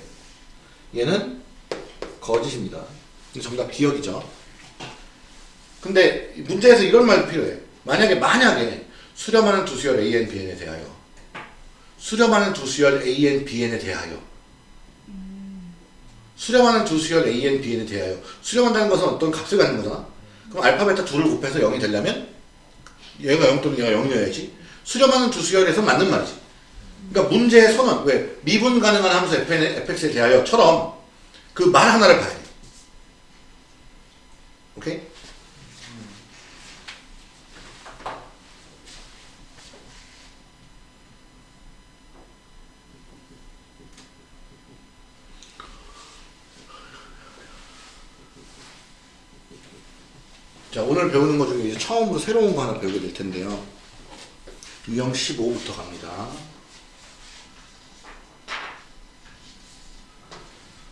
얘는 거짓입니다. 다 기억이죠. 근데 문제에서 이런 말도 필요해. 만약에 만약에 수렴하는 두 수열 AN, BN에 대하여 수렴하는 두 수열 AN, BN에 대하여 수렴하는 두 수열 AN, BN에 대하여 수렴한다는 것은 어떤 값을 갖는 거잖아. 그럼 알파, 베타 둘을 곱해서 0이 되려면 얘가 0 또는 얘가 0이어야지. 수렴하는 두 수열에서 맞는 말이지. 그러니까 문제의 선언, 왜 미분 가능한 함수 fx에 대하여처럼 그 말 하나를 봐야 돼. 오케이? 자, 오늘 배우는 것 중에 이제 처음으로 새로운 거 하나 배우게 될 텐데요. 유형 15부터 갑니다.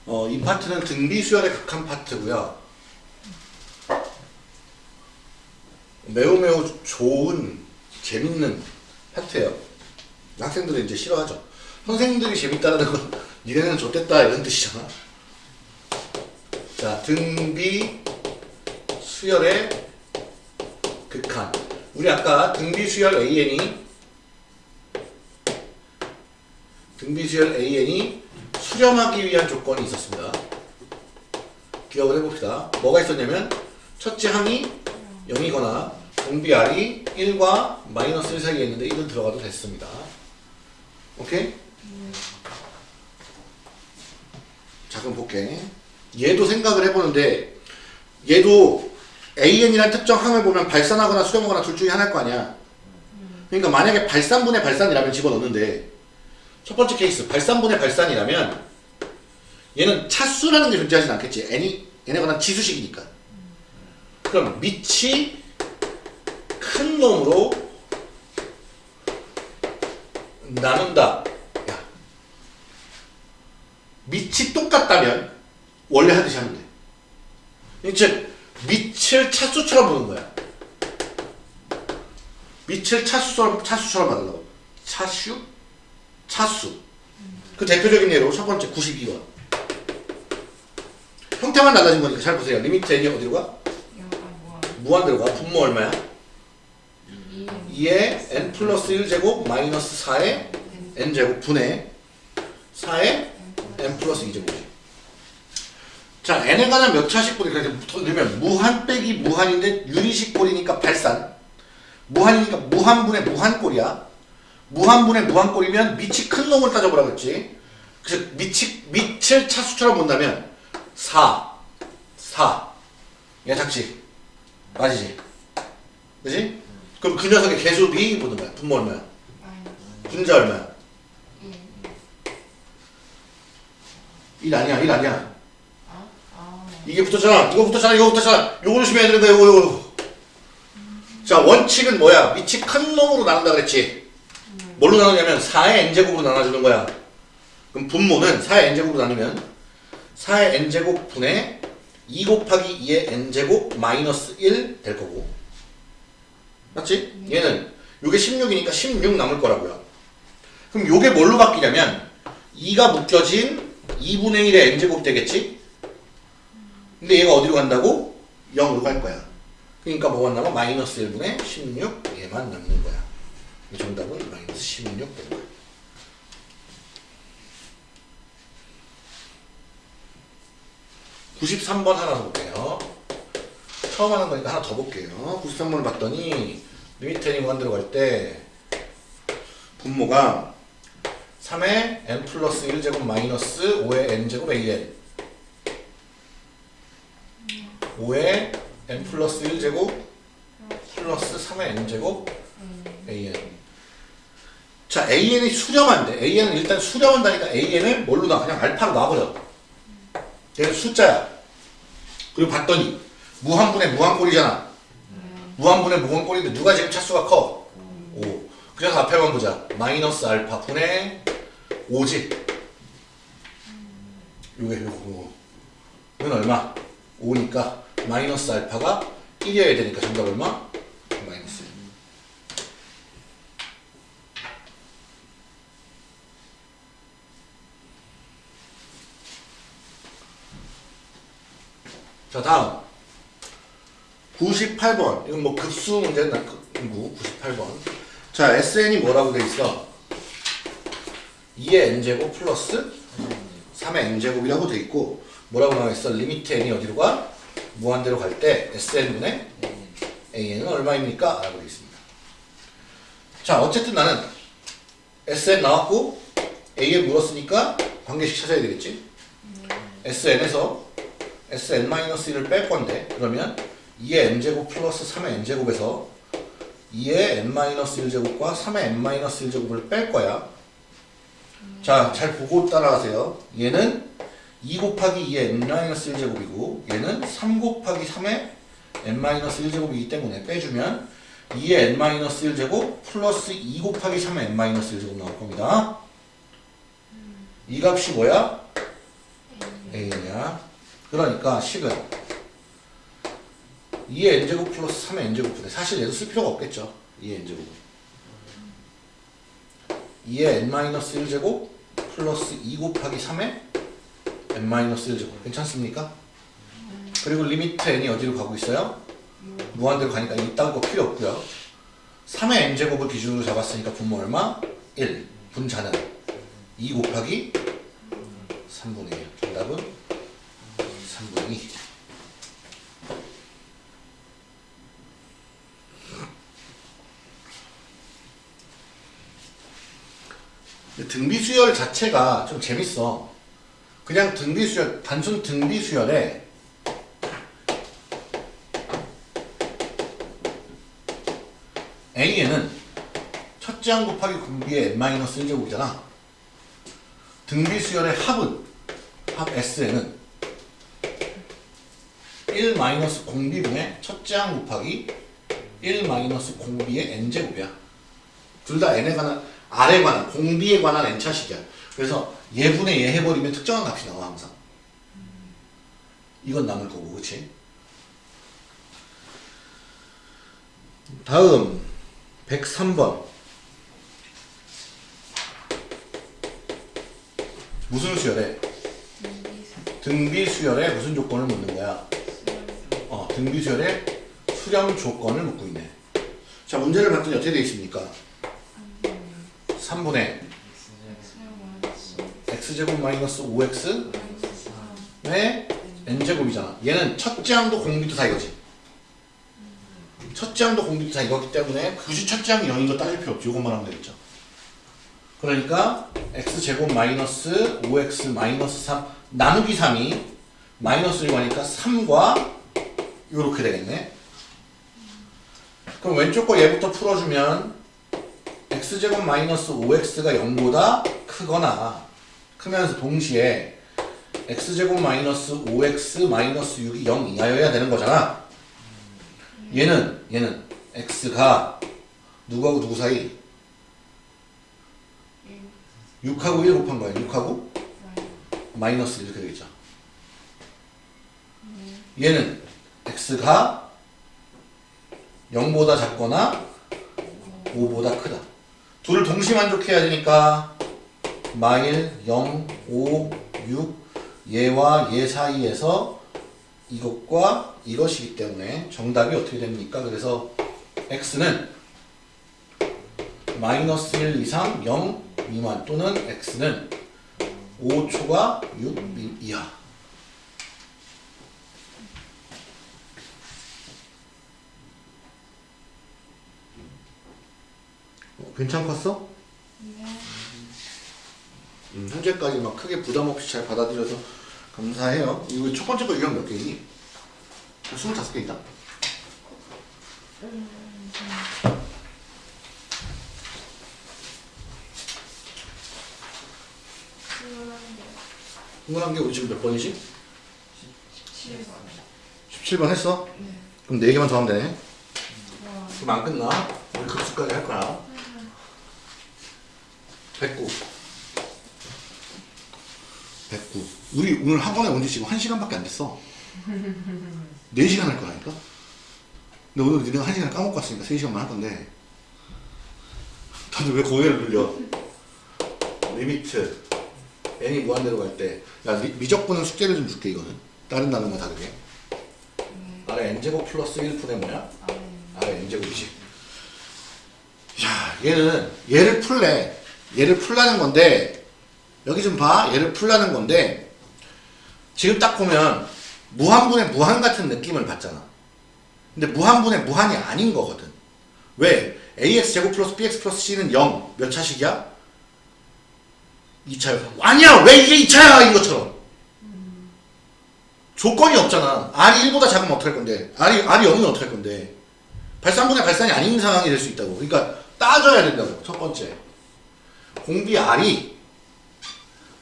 어, 이 파트는 등비 수열의 극한 파트고요. 매우 매우 좋은 재밌는 파트예요. 학생들은 이제 싫어하죠. 선생님들이 재밌다는 건 니네는 좋댔다 이런 뜻이잖아. 자, 등비 수열의 극한. 우리 아까 등비 수열 AN이 등비 수열 AN이 수렴하기 위한 조건이 있었습니다. 기억을 해봅시다. 뭐가 있었냐면 첫째 항이 0이거나 공비 R이 1과 마이너스 1 사이에 있는데 1은 들어가도 됐습니다. 오케이? 자 그럼 볼게. 얘도 생각을 해보는데 얘도 AN이라는 특정 항을 보면 발산하거나 수렴하거나 둘 중에 하나일 거 아니야. 그러니까 만약에 발산분의 발산이라면 집어넣는데 첫 번째 케이스 발산분의 발산이라면 얘는 차수라는 게 존재하진 않겠지. n이 얘네가 지수식이니까. 그럼 밑이 큰 놈으로 나눈다. 야. 밑이 똑같다면 원래 하듯이 하면 돼. 즉 밑을 차수처럼 보는 거야. 밑을 차수처럼 차수처럼 만들라고. 차수? 차수. 그 대표적인 예로 첫 번째 92번. 형태만 달라진 거니까 잘 보세요. limit n이 어디로 가? 무한대로 가. 분모 얼마야? 이 2에 n 플러스 1제곱 마이너스 4에 n제곱 분의 4에 n 플러스 2제곱이지. 자, n에 관한 몇 차식 꼴이 그러니까 그러면 무한 빼기 무한인데 유리식 꼴이니까 발산. 무한이니까 무한분의 무한꼴이야. 무한분의 무한꼴이면 밑이 큰 놈을 따져보라 그랬지. 그래서 밑이, 밑을 차수처럼 본다면 4, 4. 얘 작지? 맞이지? 그지? 그럼 그 녀석의 개수 B 보는 거야. 분모 얼마야? 분자 얼마야? 1. 1 아니야, 1 아니야. 이게 붙었잖아. 이거 붙었잖아. 이거 붙었잖아. 요거 조심해야 되는 거야. 요거, 요거. 자, 원칙은 뭐야? 밑이 큰 놈으로 나눈다 그랬지. 뭘로 나누냐면 4의 n제곱으로 나눠주는 거야. 그럼 분모는 4의 n제곱으로 나누면 4의 n제곱 분의 2 곱하기 2의 n제곱 마이너스 1 될 거고. 맞지? 얘는 요게 16이니까 16 남을 거라고요. 그럼 요게 뭘로 바뀌냐면 2가 묶여진 2분의 1의 n제곱 되겠지? 근데 얘가 어디로 간다고? 0으로 갈 거야. 그러니까 뭐가 남아? 마이너스 1분의 16 얘만 남는 거야. 이 정답은 마이너스 16 되는 거야. 93번 하나 더 볼게요. 처음 하는 거니까 하나 더 볼게요. 93번을 봤더니 limit n이 무한대로 갈 때 분모가 3의 n 플러스 1제곱 마이너스 5의 n제곱 an 5의 n 플러스 1제곱 플러스 3의 n제곱 an 자 an이 수렴한데 an은 일단 수렴한다니까 an을 뭘로 놔? 그냥 알파로 놔버려. 얘는 숫자야. 그리고 봤더니 무한분의 무한꼴이잖아. 무한분의 무한꼴인데 누가 지금 차수가 커? 5 그래서 앞에만 보자. 마이너스 알파 분의 5지. 요게 요거. 이건 얼마? 5니까 마이너스 알파가 1이어야 되니까 정답 얼마? 마이너스 1 자 다음. 98번. 이건 뭐 급수 급구 98번. 자 SN이 뭐라고 돼 있어? 2의 n제곱 플러스 3의 n제곱이라고 돼 있고 뭐라고 나와 있어? limit n이 어디로 가? 무한대로 갈 때 SN분의 AN은 얼마입니까? 라고 돼 있습니다 자 어쨌든 나는 SN 나왔고 AN 물었으니까 관계식 찾아야 되겠지 SN에서 SN-1을 뺄 건데 그러면 2의 n제곱 플러스 3의 n제곱에서 2의 n-1제곱과 3의 n-1제곱을 뺄 거야. 자, 잘 보고 따라가세요. 얘는 2 곱하기 2의 n-1제곱이고 얘는 3 곱하기 3의 n-1제곱이기 때문에 빼주면 2의 n-1제곱 플러스 2 곱하기 3의 n-1제곱 나올 겁니다. 이 값이 뭐야? a냐. 그러니까 식은 2의 n제곱 플러스 3의 n제곱 분의 사실 얘도 쓸 필요가 없겠죠. 2의 n제곱 2의 n-1제곱 플러스 2 곱하기 3의 n-1 제곱 괜찮습니까? 그리고 limit n이 어디로 가고 있어요? 무한대로 가니까 이딴 거 필요 없고요. 3의 n제곱을 기준으로 잡았으니까 분모 얼마? 1 분자는 2 곱하기 3분의 1 정답은 3분의 2 등비 수열 자체가 좀 재밌어. 그냥 등비 수열, 단순 등비 수열에 A에는 첫째 항 곱하기 공비의 n-1제곱이잖아. 등비 수열의 합은 합 S에는 1 마이너스 공비분의 첫째 항 곱하기 1 마이너스 공비의 n제곱이야. 둘 다 n에 관한 R에 관한 공비에 관한 n차식이야. 그래서 예분의 예 해버리면 특정한 값이 나와 항상. 이건 남을 거고, 그렇지? 다음 103번 무슨 수열에? 등비 수열에 무슨 조건을 묻는 거야? 어, 등비 수열에 수렴 조건을 묻고 있네. 자, 문제를 봤더니 어떻게 되어 있습니까? 3분의 x제곱 마이너스 5x 의 n제곱이잖아. 얘는 첫째 항도 공비도 다 이거지. 첫째 항도 공비도 다 이거기 때문에 굳이 첫째 항이 0인 거 따질 필요 없지. 이것만 하면 되겠죠. 그러니까 x제곱 마이너스 5x 마이너스 3 나누기 3이 마이너스 1과니까 3과 이렇게 되겠네. 그럼 왼쪽 거 얘부터 풀어주면 x제곱 마이너스 5x가 0보다 크거나 크면서 동시에 x제곱 마이너스 5x 마이너스 6이 0 이하여야 되는 거잖아. 얘는 얘는 x가 누구하고 누구 사이? 6하고 1 곱한 거야. 6하고 마이너스 1 이렇게 되겠죠. 얘는 x가 0보다 작거나 5보다 크다. 둘을 동시 만족해야 되니까 마일 0, 5, 6 얘와 얘 사이에서 이것과 이것이기 때문에 정답이 어떻게 됩니까? 그래서 x는 마이너스 1 이상 0 미만 또는 x는 5초가 6 이하 어, 괜찮았어? 네. 음, 현재까지 막 크게 부담 없이 잘 받아들여서 감사해요. 이거 첫 번째 거 유형 몇 개니? 25개 있다? 스물한 개. 흥분한 게 우리 지금 몇 번이지? 7번. 17번 했어? 네. 그럼 4개만 더 하면 되네. 와. 그럼 안 끝나. 우리 급수까지 할 거야. 109. 109. 우리 오늘 학원에 온 지 지금 1시간밖에 안 됐어. 4시간 할 거라니까? 근데 오늘 니네가 1시간 까먹고 왔으니까 3시간만 할 건데. 다들 왜 고개를 눌려? limit. n이 무한대로 갈 때. 야, 리- 미적분은 숙제를 좀 줄게, 이거는. 다른 단어만 다르게. 네. r의 n제곱 플러스 1분의 뭐야? 아, 네. r의 n제곱이지. 야, 얘는 얘를 풀래. 얘를 풀라는 건데 여기 좀 봐. 얘를 풀라는 건데 지금 딱 보면 무한분의 무한 같은 느낌을 받잖아. 근데 무한분의 무한이 아닌 거거든. 왜? ax 제곱 플러스 bx 플러스 c는 0. 몇 차식이야? 2차야. 아니야! 왜 이게 2차야! 인 것처럼. 조건이 없잖아. r이 1보다 작으면 어떡할 건데? r이, r이 0이면 어떡할 건데? 발산분의 발산이 아닌 상황이 될 수 있다고. 그러니까 따져야 된다고. 첫 번째. 공비 R이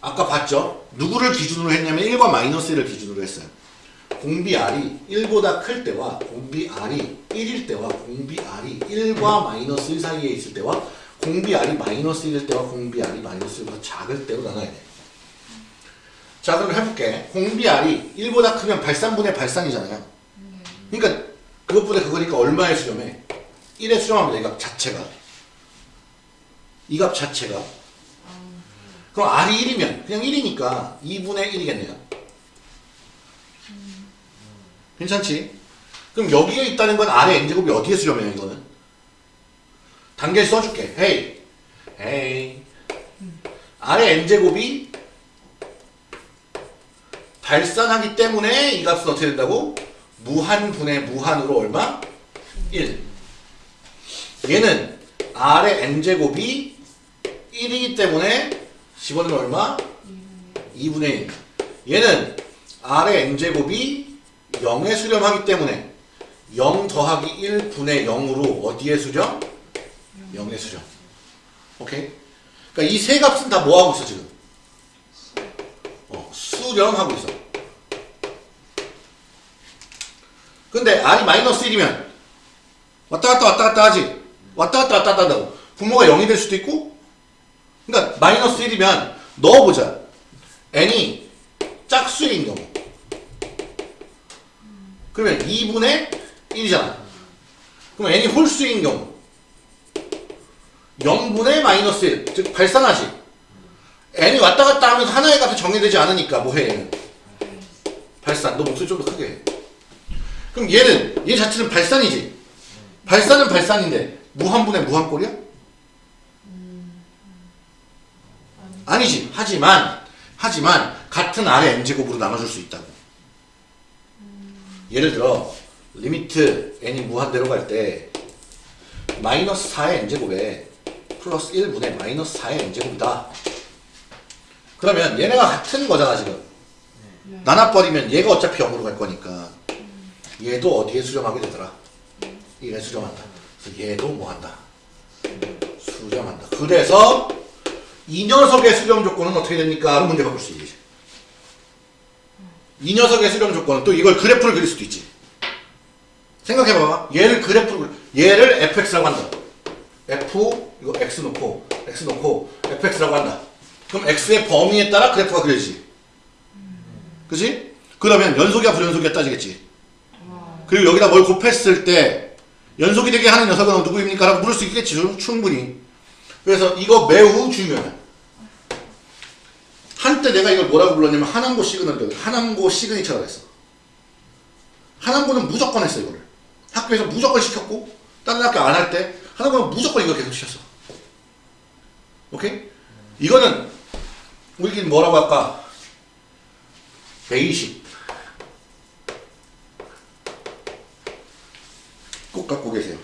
아까 봤죠? 누구를 기준으로 했냐면 1과 마이너스 1을 기준으로 했어요. 공비 R이 1보다 클 때와 공비 R이 1일 때와 공비 R이 1과 마이너스 1 사이에 있을 때와 공비 R이 마이너스 1일 때와 공비 R이 마이너스 1보다 작을 때로 나눠야 돼. 자 그럼 해볼게. 공비 R이 1보다 크면 발산분의 발산이잖아요. 그러니까 그것보다 그거니까 얼마에 수렴해? 1에 수렴하면 돼, 이 값 자체가. 이 값 자체가. 그럼 R이 1이면, 그냥 1이니까 2분의 1이겠네요. 괜찮지? 그럼 여기에 있다는 건 R의 n제곱이 어디에 수렴해요, 이거는? 단계를 써줄게. 헤이. 헤이. R의 n제곱이 발산하기 때문에 이 값은 어떻게 된다고? 무한분의 무한으로 얼마? 1. 얘는 R의 n제곱이 1이기 때문에 집어넣으면 얼마? 2분의 1. 얘는 R의 n제곱이 0에 수렴하기 때문에 0 더하기 1분의 0으로 어디에 수렴? 0에 수렴. 오케이? 그러니까 이 세 값은 다 뭐 하고 있어 지금? 어, 수렴하고 있어. 근데 r이 마이너스 1이면 왔다 갔다 왔다 갔다 하지. 왔다 갔다 왔다 갔다 한다고. 분모가 0이 될 수도 있고 그러니까 마이너스 1이면 넣어보자. n이 짝수인 경우. 그러면 2분의 1이잖아. 그럼 n이 홀수인 경우. 0분의 마이너스 1. 즉 발산하지. n이 왔다 갔다 하면서 하나의 값이 정해되지 않으니까 뭐해 얘는. 발산. 너 목소리 좀 더 크게 해. 그럼 얘는 얘 자체는 발산이지. 발산은 발산인데 무한분의 무한꼴이야? 아니지. 하지만 하지만 같은 R의 n제곱으로 나눠줄 수 있다고. 예를 들어 limit n이 무한대로 갈 때 마이너스 4의 n제곱에 플러스 1분의 마이너스 4의 n제곱이다. 그러면 얘네가 같은 거잖아 지금. 나눠버리면 얘가 어차피 0으로 갈 거니까 얘도 어디에 수렴하게 되더라? 1에 수렴한다. 그래서 얘도 뭐 한다? 수렴한다. 그래서 이 녀석의 수렴 조건은 어떻게 됩니까? 로 문제 바꿀 수 있지. 이 녀석의 수렴 조건은 또 이걸 그래프를 그릴 수도 있지. 생각해봐봐. 얘를 그래프를, 얘를 fx라고 한다. f, 이거 x 놓고, x 놓고, fx라고 한다. 그럼 x의 범위에 따라 그래프가 그려지지. 그지? 그러면 연속이야 불연속이야 따지겠지. 그리고 여기다 뭘 곱했을 때 연속이 되게 하는 녀석은 누구입니까? 라고 물을 수 있겠지 좀 충분히. 그래서 이거 매우 중요해. 한때 내가 이걸 뭐라고 불렀냐면 하남고 시그널 하남고 signature라고 했어. 하남고는 무조건 했어 이거를. 학교에서 무조건 시켰고 다른 학교 안 할때 하남고는 무조건 이거 계속 시켰어. 오케이? 이거는 우리끼리 뭐라고 할까? basic. 꼭 갖고 계세요.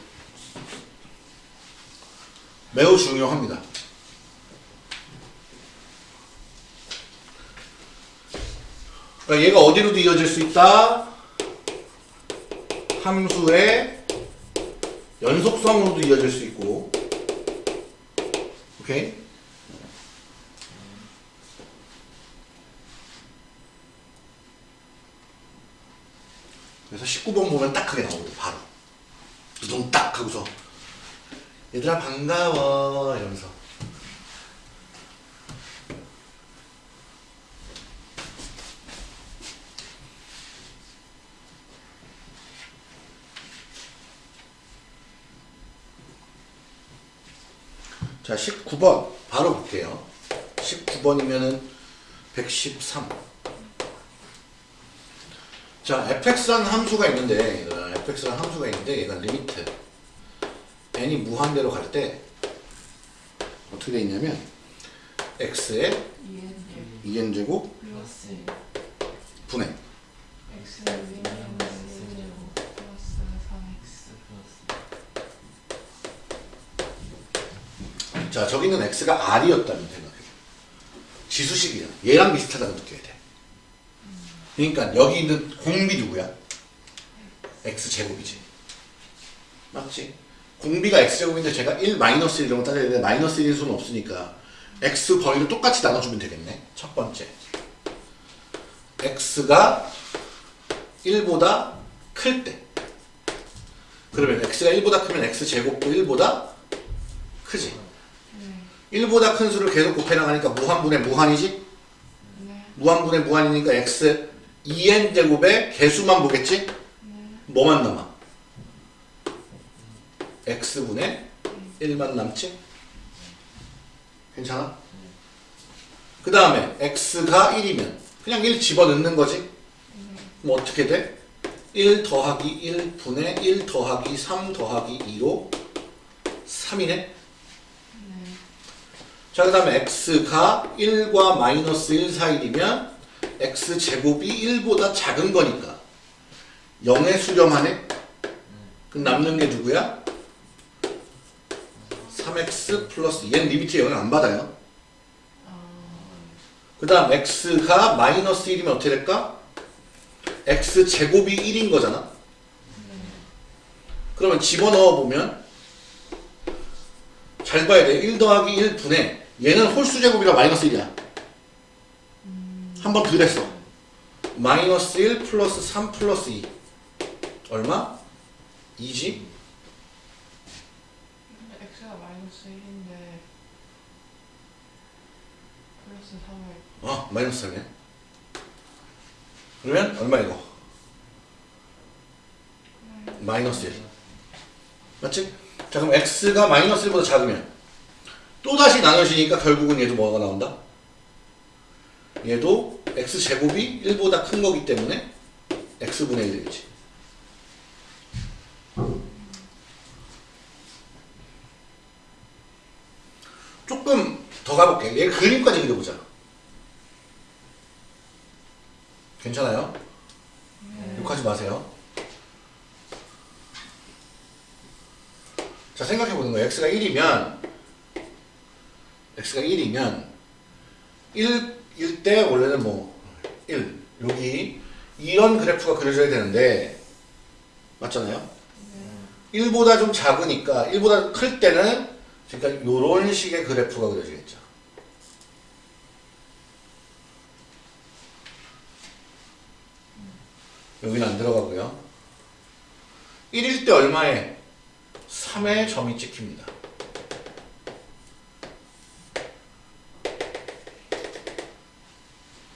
매우 중요합니다. 그러니까 얘가 어디로도 이어질 수 있다? 함수의 연속성으로도 이어질 수 있고 오케이? 그래서 19번 보면 딱 하게 나오거든 바로 두둥 딱 하고서 얘들아 반가워. 이러면서. 자 19번. 바로 볼게요. 19번이면은 113 자, fx라는 함수가 있는데, 얘들아, fx라는 함수가 있는데, 얘가 limit n이 무한대로 갈 때, 어떻게 돼 있냐면, x의 n제, 2n제곱 플러스 분의, X 마이너스 1제곱 플러스 3X 자, 저기 있는 x가 r이었다면 생각해. 지수식이야. 얘랑 비슷하다고 느껴야 돼. 그러니까 여기 있는 공비 누구야? x제곱이지. 맞지? 공비가 x제곱인데 제가 1 마이너스 1 이런 거 따져야 되는데 마이너스 1일 수는 없으니까 x 범위를 똑같이 나눠주면 되겠네. 첫 번째. x가 1보다 클 때. 그러면 x가 1보다 크면 x제곱도 1보다 크지. 네. 1보다 큰 수를 계속 곱해 나가니까 무한분의 무한이지? 네. 무한분의 무한이니까 x 2n 제곱의 개수만 보겠지? 네. 뭐만 남아? X분의 1만 남지? 괜찮아? 그 다음에 x가 1이면 그냥 1 집어넣는 거지? 그럼 어떻게 돼? 1 더하기 1분의 1 더하기 3 더하기 2로 3이네? 네. 자, 그 다음에 x가 1과 마이너스 1 사이이면 x제곱이 1보다 작은 거니까 0에 수렴하네? 그럼 남는 게 누구야? 3x 플러스 얘는 limit 영향 안 받아요. 그 다음 x가 마이너스 1이면 어떻게 될까? x제곱이 1인 거잖아. 그러면 집어넣어 보면 잘 봐야 돼. 1 더하기 1분의 얘는 홀수 제곱이라 마이너스 1이야. 한번더 됐어. 마이너스 1 플러스 3 플러스 2 얼마? 2지? X가 마이너스 1인데 플러스 3을 어 마이너스 3이네. 그러면 얼마 이거? 마이너스 1 맞지? 자 그럼 x가 마이너스 1보다 작으면 또다시 나눠지니까 결국은 얘도 뭐가 나온다? 얘도 x제곱이 1보다 큰 거기 때문에 x분의 1 되겠지 조금 더 가볼게 얘 그림까지 그려보자 괜찮아요? 욕하지 마세요 자 생각해 보는 거예요. x가 1이면 x가 1이면 1일 때 원래는 뭐 1, 여기 이런 그래프가 그려져야 되는데 맞잖아요? 1보다 좀 작으니까 1보다 클 때는 그러니까 이런 식의 그래프가 그려지겠죠. 여기는 안 들어가고요. 1일 때 얼마에 3의 점이 찍힙니다.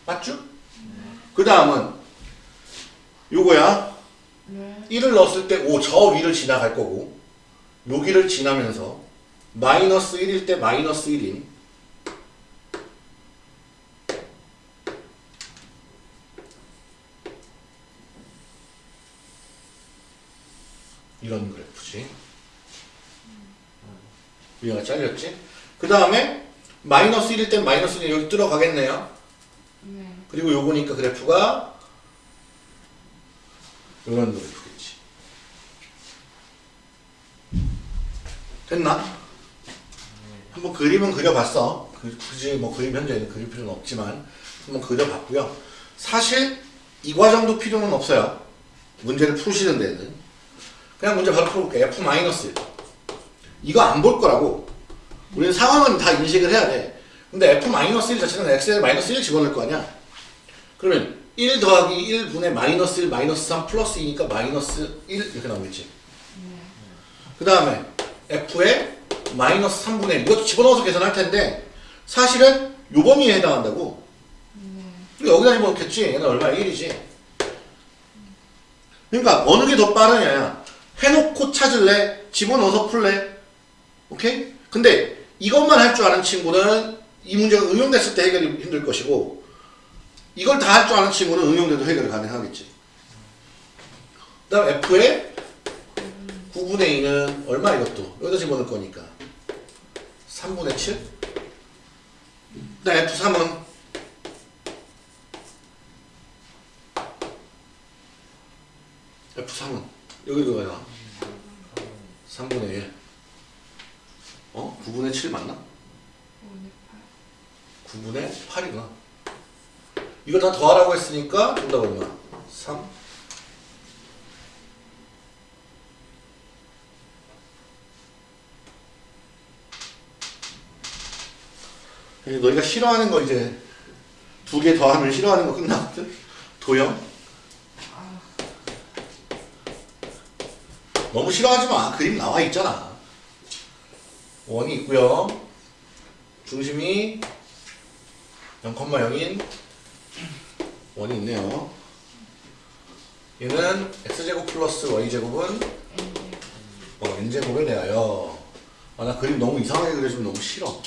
맞죠? 그 다음은 요거야. 네. 1을 넣었을 때오저 위를 지나갈 거고 여기를 지나면서 마이너스 1일 때 마이너스 1인 이런 그래프지. 위가 잘렸지? 그 다음에 마이너스 1일 때 마이너스 1 여기 들어가겠네요. 네. 그리고 요거니까 그래프가 이런 그래프겠지. 됐나? 한번 그림은 그려봤어. 그- 굳이 뭐 그림 현재는 그릴 필요는 없지만 한번 그려봤고요. 사실 이 과정도 필요는 없어요. 문제를 푸시는 데는. 그냥 문제 바로 풀어볼게. F 마 이거 안 볼 거라고. 우리는 상황은 다 인식을 해야 돼. 근데 F 마이너스 1 자체는 X에 마이너스 1 집어넣을 거 아니야. 그러면 1 더하기 1분의 마이너스 1 마이너스 3 플러스 2니까 마이너스 1 이렇게 나오겠지. 그 다음에 F에 마이너스 3분의 1 이것도 집어넣어서 계산할 텐데 사실은 요 범위에 해당한다고. 그러니까 여기다 집어넣겠지. 얘는 얼마? 1이지. 그러니까 어느 게 더 빠르냐 해놓고 찾을래? 집어넣어서 풀래 오케이? 근데 이것만 할 줄 아는 친구는 이 문제가 응용됐을 때 해결이 힘들 것이고 이걸 다 할 줄 아는 친구는 응용돼도 해결이 가능하겠지 그 다음 F에 9분의 2는 얼마 이것도? 여기다 집어넣을 거니까 3분의 7? 그다음 F3은 F3은 여기도 가요 3분의 1 어? 9분의 7 맞나? 9분의 8이구나 이거 다 더하라고 했으니까 정답 얼마? 3 이제 너희가 싫어하는 거 이제 두 개 더하면 싫어하는 거 끝나거든? 도형? 너무 싫어하지 마. 그림 나와 있잖아. 원이 있고요. 중심이 0,0인 원이 있네요. 얘는 x제곱 플러스 y제곱은 어, n제곱에 대하여 아, 나 그림 너무 이상하게 그려주면 너무 싫어.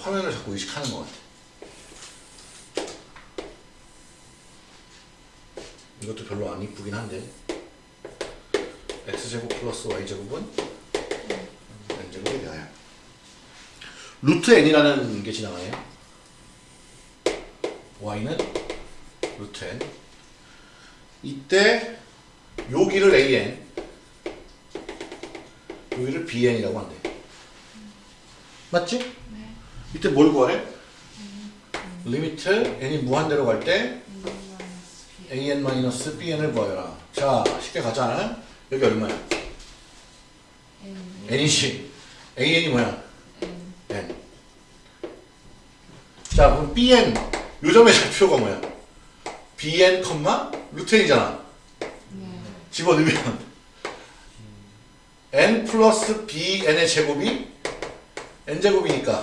화면을 자꾸 의식하는 것 같아. 이것도 별로 안 이쁘긴 한데 x제곱 플러스 y제곱은 n제곱에 대하여 루트 n이라는 게 지나가요. y는 루트 n 이때 여기를 an 여기를 bn이라고 한대. 맞지? 네. 이때 뭘 구하래? limit n이 무한대로 갈 때 an-bn을 구하여라. 자, 쉽게 가자. 여기 얼마야? n이지. an이 뭐야? n. 자, 그럼 bn 요 점의 좌표가 뭐야? bn, 루트 n이잖아. 집어넣으면 n 플러스 bn의 제곱이 n 제곱이니까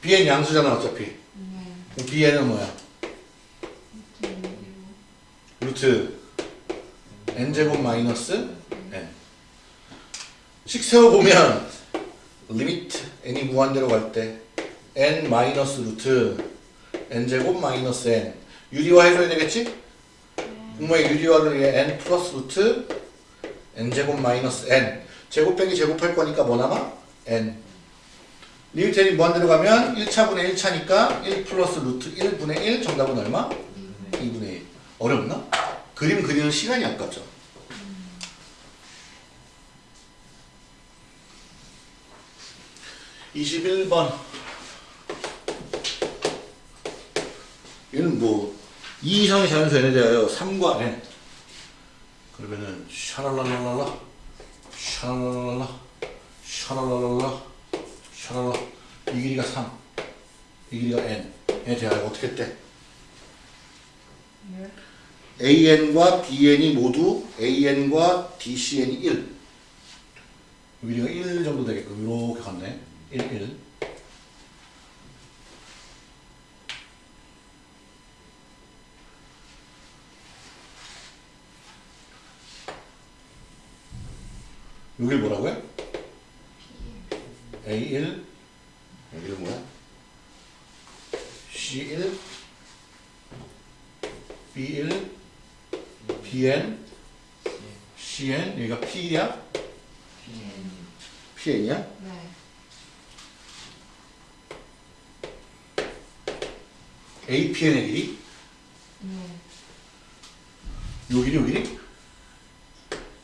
bn 양수잖아 어차피. 그럼 bn은 뭐야? 루트 n 제곱 마이너스 n. 식 세워 보면 limit n이 무한대로 갈 때 n 마이너스 루트 n 제곱 마이너스 n 유리화 해줘야 되겠지? 분모의 유리화를 위해 n 플러스 루트 n 제곱 마이너스 n 제곱 빼기 제곱할 거니까 뭐 남아? n limit n이 무한대로 가면 1차분의 1차니까 1 플러스 루트 1분의 1 정답은 얼마? 2분의 1 어렵나? 그림 그리는 시간이 아깝죠. 이십일 번 얘는 뭐2 이상의 자연수 n에 대하여 3과 n 그러면은 샤랄랄랄라 샤랄랄랄라 샤랄랄랄라 샤랄라 이 길이가 3, 이 길이가 n에 대하여 어떻게 돼? AN과 BN이 모두 AN과 DCN이 1. 위리가 1 정도 되게끔 이렇게 갔네. 1, 1. 여길 뭐라고요? A1 여기는 뭐야? C1 B1 BN CN 여기가 P야? PN이야? 네. APN의 길이? 네. 요 길이 요 길이?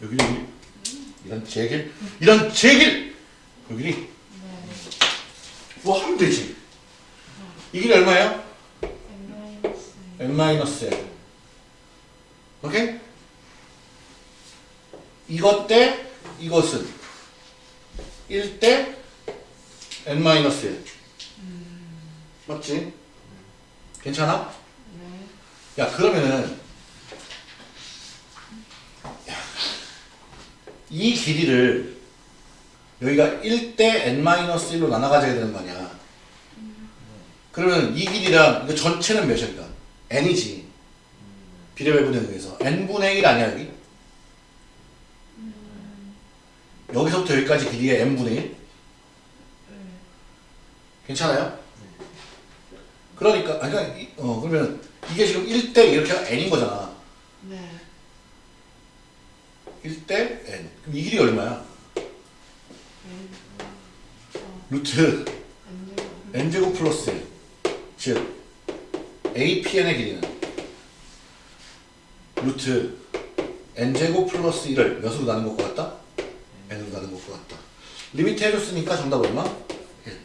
요 길이 요 길이? 이런 제길 이런 제길 그 길이 네. 뭐 하면 되지 이 길이 얼마예요? N 마이너스 n 1 오케이? 이것 때 이것은 1대 n 1 맞지? 괜찮아? 네. 야 그러면은 야, 이 길이를 여기가 1대 n-1로 나눠 가져야 되는 거 아니야 그러면 이 길이랑 이거 전체는 그러니까 n이지 비례배분에 의해서 n분의 1 아니야 여기? 여기서부터 여기까지 길이가 n분의 1? 네. 괜찮아요? 그러니까 아니 그러니까 이- 어 그러면 이게 지금 1대 이렇게 n인 거잖아 네. 1대 n. 그럼 이 길이 얼마야? N. 어. 루트 N제곱. 플러스 1. 즉 apn의 길이는 루트 n제곱 플러스 1을 몇으로 나눈 것과 같다? n으로 나눈 것과 같다. limit 해줬으니까 정답 얼마? 1.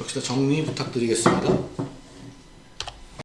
역시나 정리 부탁드리겠습니다.